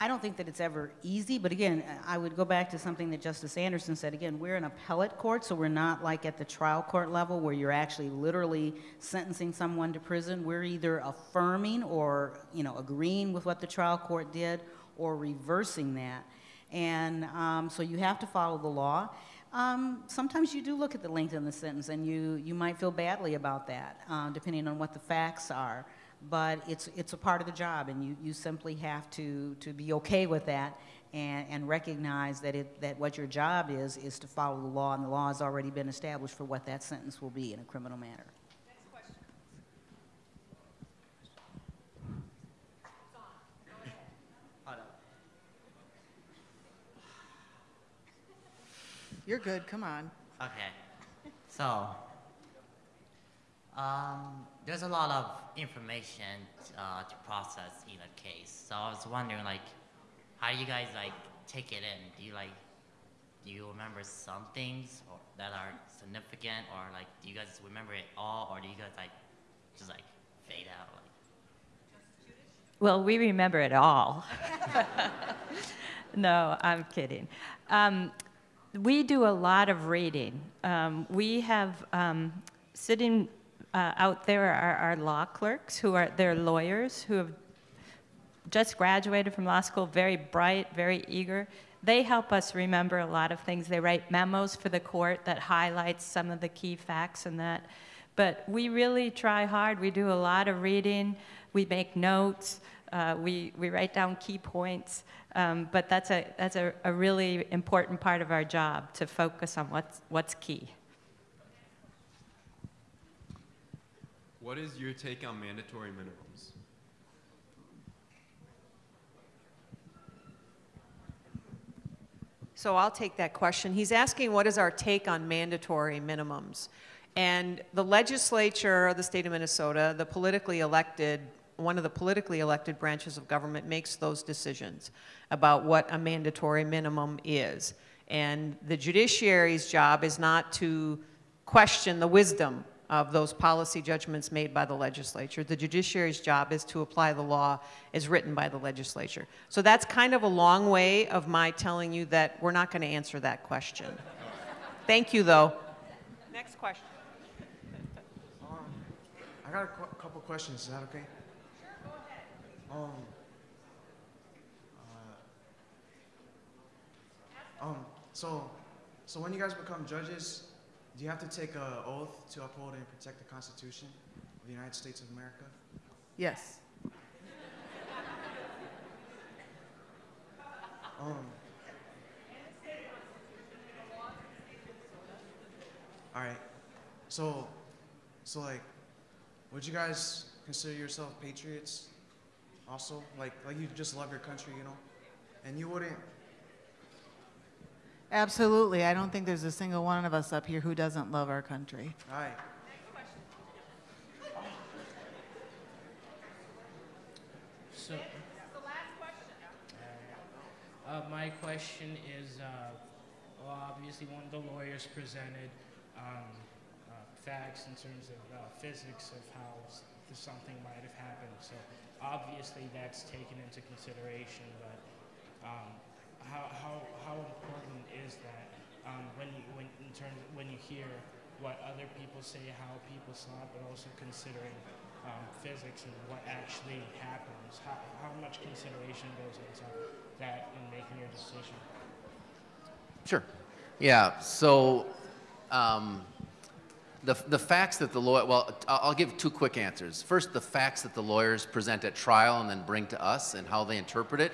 I don't think that it's ever easy, but again, I would go back to something that Justice Anderson said. Again, we're an appellate court, so we're not like at the trial court level where you're actually literally sentencing someone to prison. We're either affirming or, you know, agreeing with what the trial court did or reversing that. And um, so you have to follow the law. Um, sometimes you do look at the length of the sentence, and you, you might feel badly about that, uh, depending on what the facts are but it's, it's a part of the job, and you, you simply have to, to be okay with that and, and recognize that, it, that what your job is, is to follow the law, and the law has already been established for what that sentence will be in a criminal matter. You're good, come on. Okay. So, um, there's a lot of information uh, to process in a case. So I was wondering, like, how do you guys like take it in? Do you like, do you remember some things or, that are significant, or like, do you guys remember it all, or do you guys like just like fade out? Like, Well, we remember it all. no, I'm kidding. Um, we do a lot of reading. Um, we have um, sitting uh, out there are our law clerks who are they're lawyers who have just graduated from law school, very bright, very eager. They help us remember a lot of things. They write memos for the court that highlights some of the key facts and that. But we really try hard. We do a lot of reading. We make notes. Uh, we, we write down key points. Um, but that's, a, that's a, a really important part of our job to focus on what's, what's key. What is your take on mandatory minimums? So I'll take that question. He's asking what is our take on mandatory minimums? And the legislature of the state of Minnesota, the politically elected, one of the politically elected branches of government makes those decisions about what a mandatory minimum is. And the judiciary's job is not to question the wisdom of those policy judgments made by the legislature. The judiciary's job is to apply the law as written by the legislature. So that's kind of a long way of my telling you that we're not going to answer that question. Thank you, though. Next question. Um, I got a qu couple questions. Is that okay? Sure, go ahead. Um, uh, um, so, so when you guys become judges, do you have to take an oath to uphold and protect the Constitution of the United States of America? Yes. Um, all right. So, so like, would you guys consider yourself patriots also? Like, like you just love your country, you know? And you wouldn't, Absolutely. I don't think there's a single one of us up here who doesn't love our country. all right. So. Uh, my question is, uh, well, obviously, one of the lawyers presented um, uh, facts in terms of uh, physics of how something might have happened. So obviously, that's taken into consideration. But um, how, how, how important is that um, when you when in terms when you hear what other people say, how people saw it, but also considering um, physics and what actually happens? How, how much consideration goes into that in making your decision? Sure. Yeah, so um, the, the facts that the lawyer, well, I'll give two quick answers. First, the facts that the lawyers present at trial and then bring to us and how they interpret it,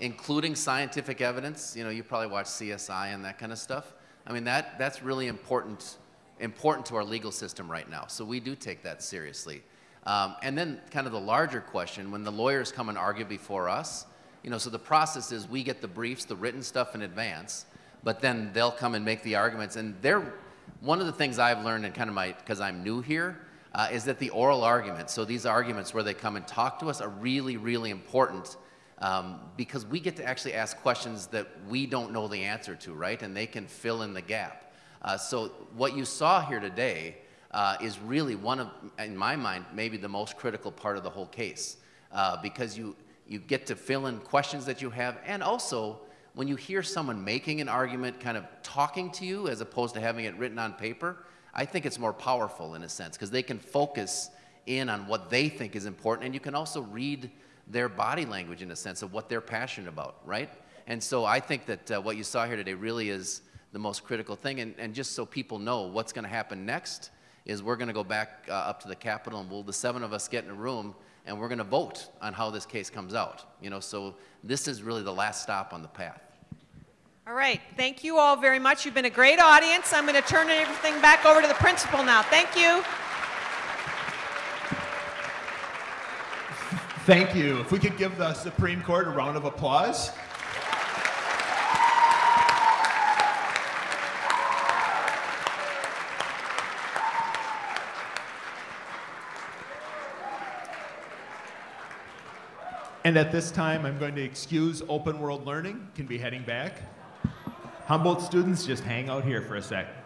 including scientific evidence. You know, you probably watch CSI and that kind of stuff. I mean, that, that's really important, important to our legal system right now. So we do take that seriously. Um, and then kind of the larger question, when the lawyers come and argue before us, you know, so the process is we get the briefs, the written stuff in advance, but then they'll come and make the arguments. And they're, one of the things I've learned and kind of my, because I'm new here, uh, is that the oral arguments, so these arguments where they come and talk to us are really, really important um, because we get to actually ask questions that we don't know the answer to, right? And they can fill in the gap. Uh, so what you saw here today uh, is really one of, in my mind, maybe the most critical part of the whole case uh, because you, you get to fill in questions that you have and also when you hear someone making an argument kind of talking to you as opposed to having it written on paper, I think it's more powerful in a sense because they can focus in on what they think is important and you can also read their body language in a sense of what they're passionate about, right? And so I think that uh, what you saw here today really is the most critical thing. And, and just so people know what's going to happen next is we're going to go back uh, up to the Capitol and we'll, the seven of us get in a room and we're going to vote on how this case comes out. You know, so this is really the last stop on the path. All right, thank you all very much. You've been a great audience. I'm going to turn everything back over to the principal now. Thank you. Thank you. If we could give the Supreme Court a round of applause. And at this time, I'm going to excuse Open World Learning, can be heading back. Humboldt students, just hang out here for a sec.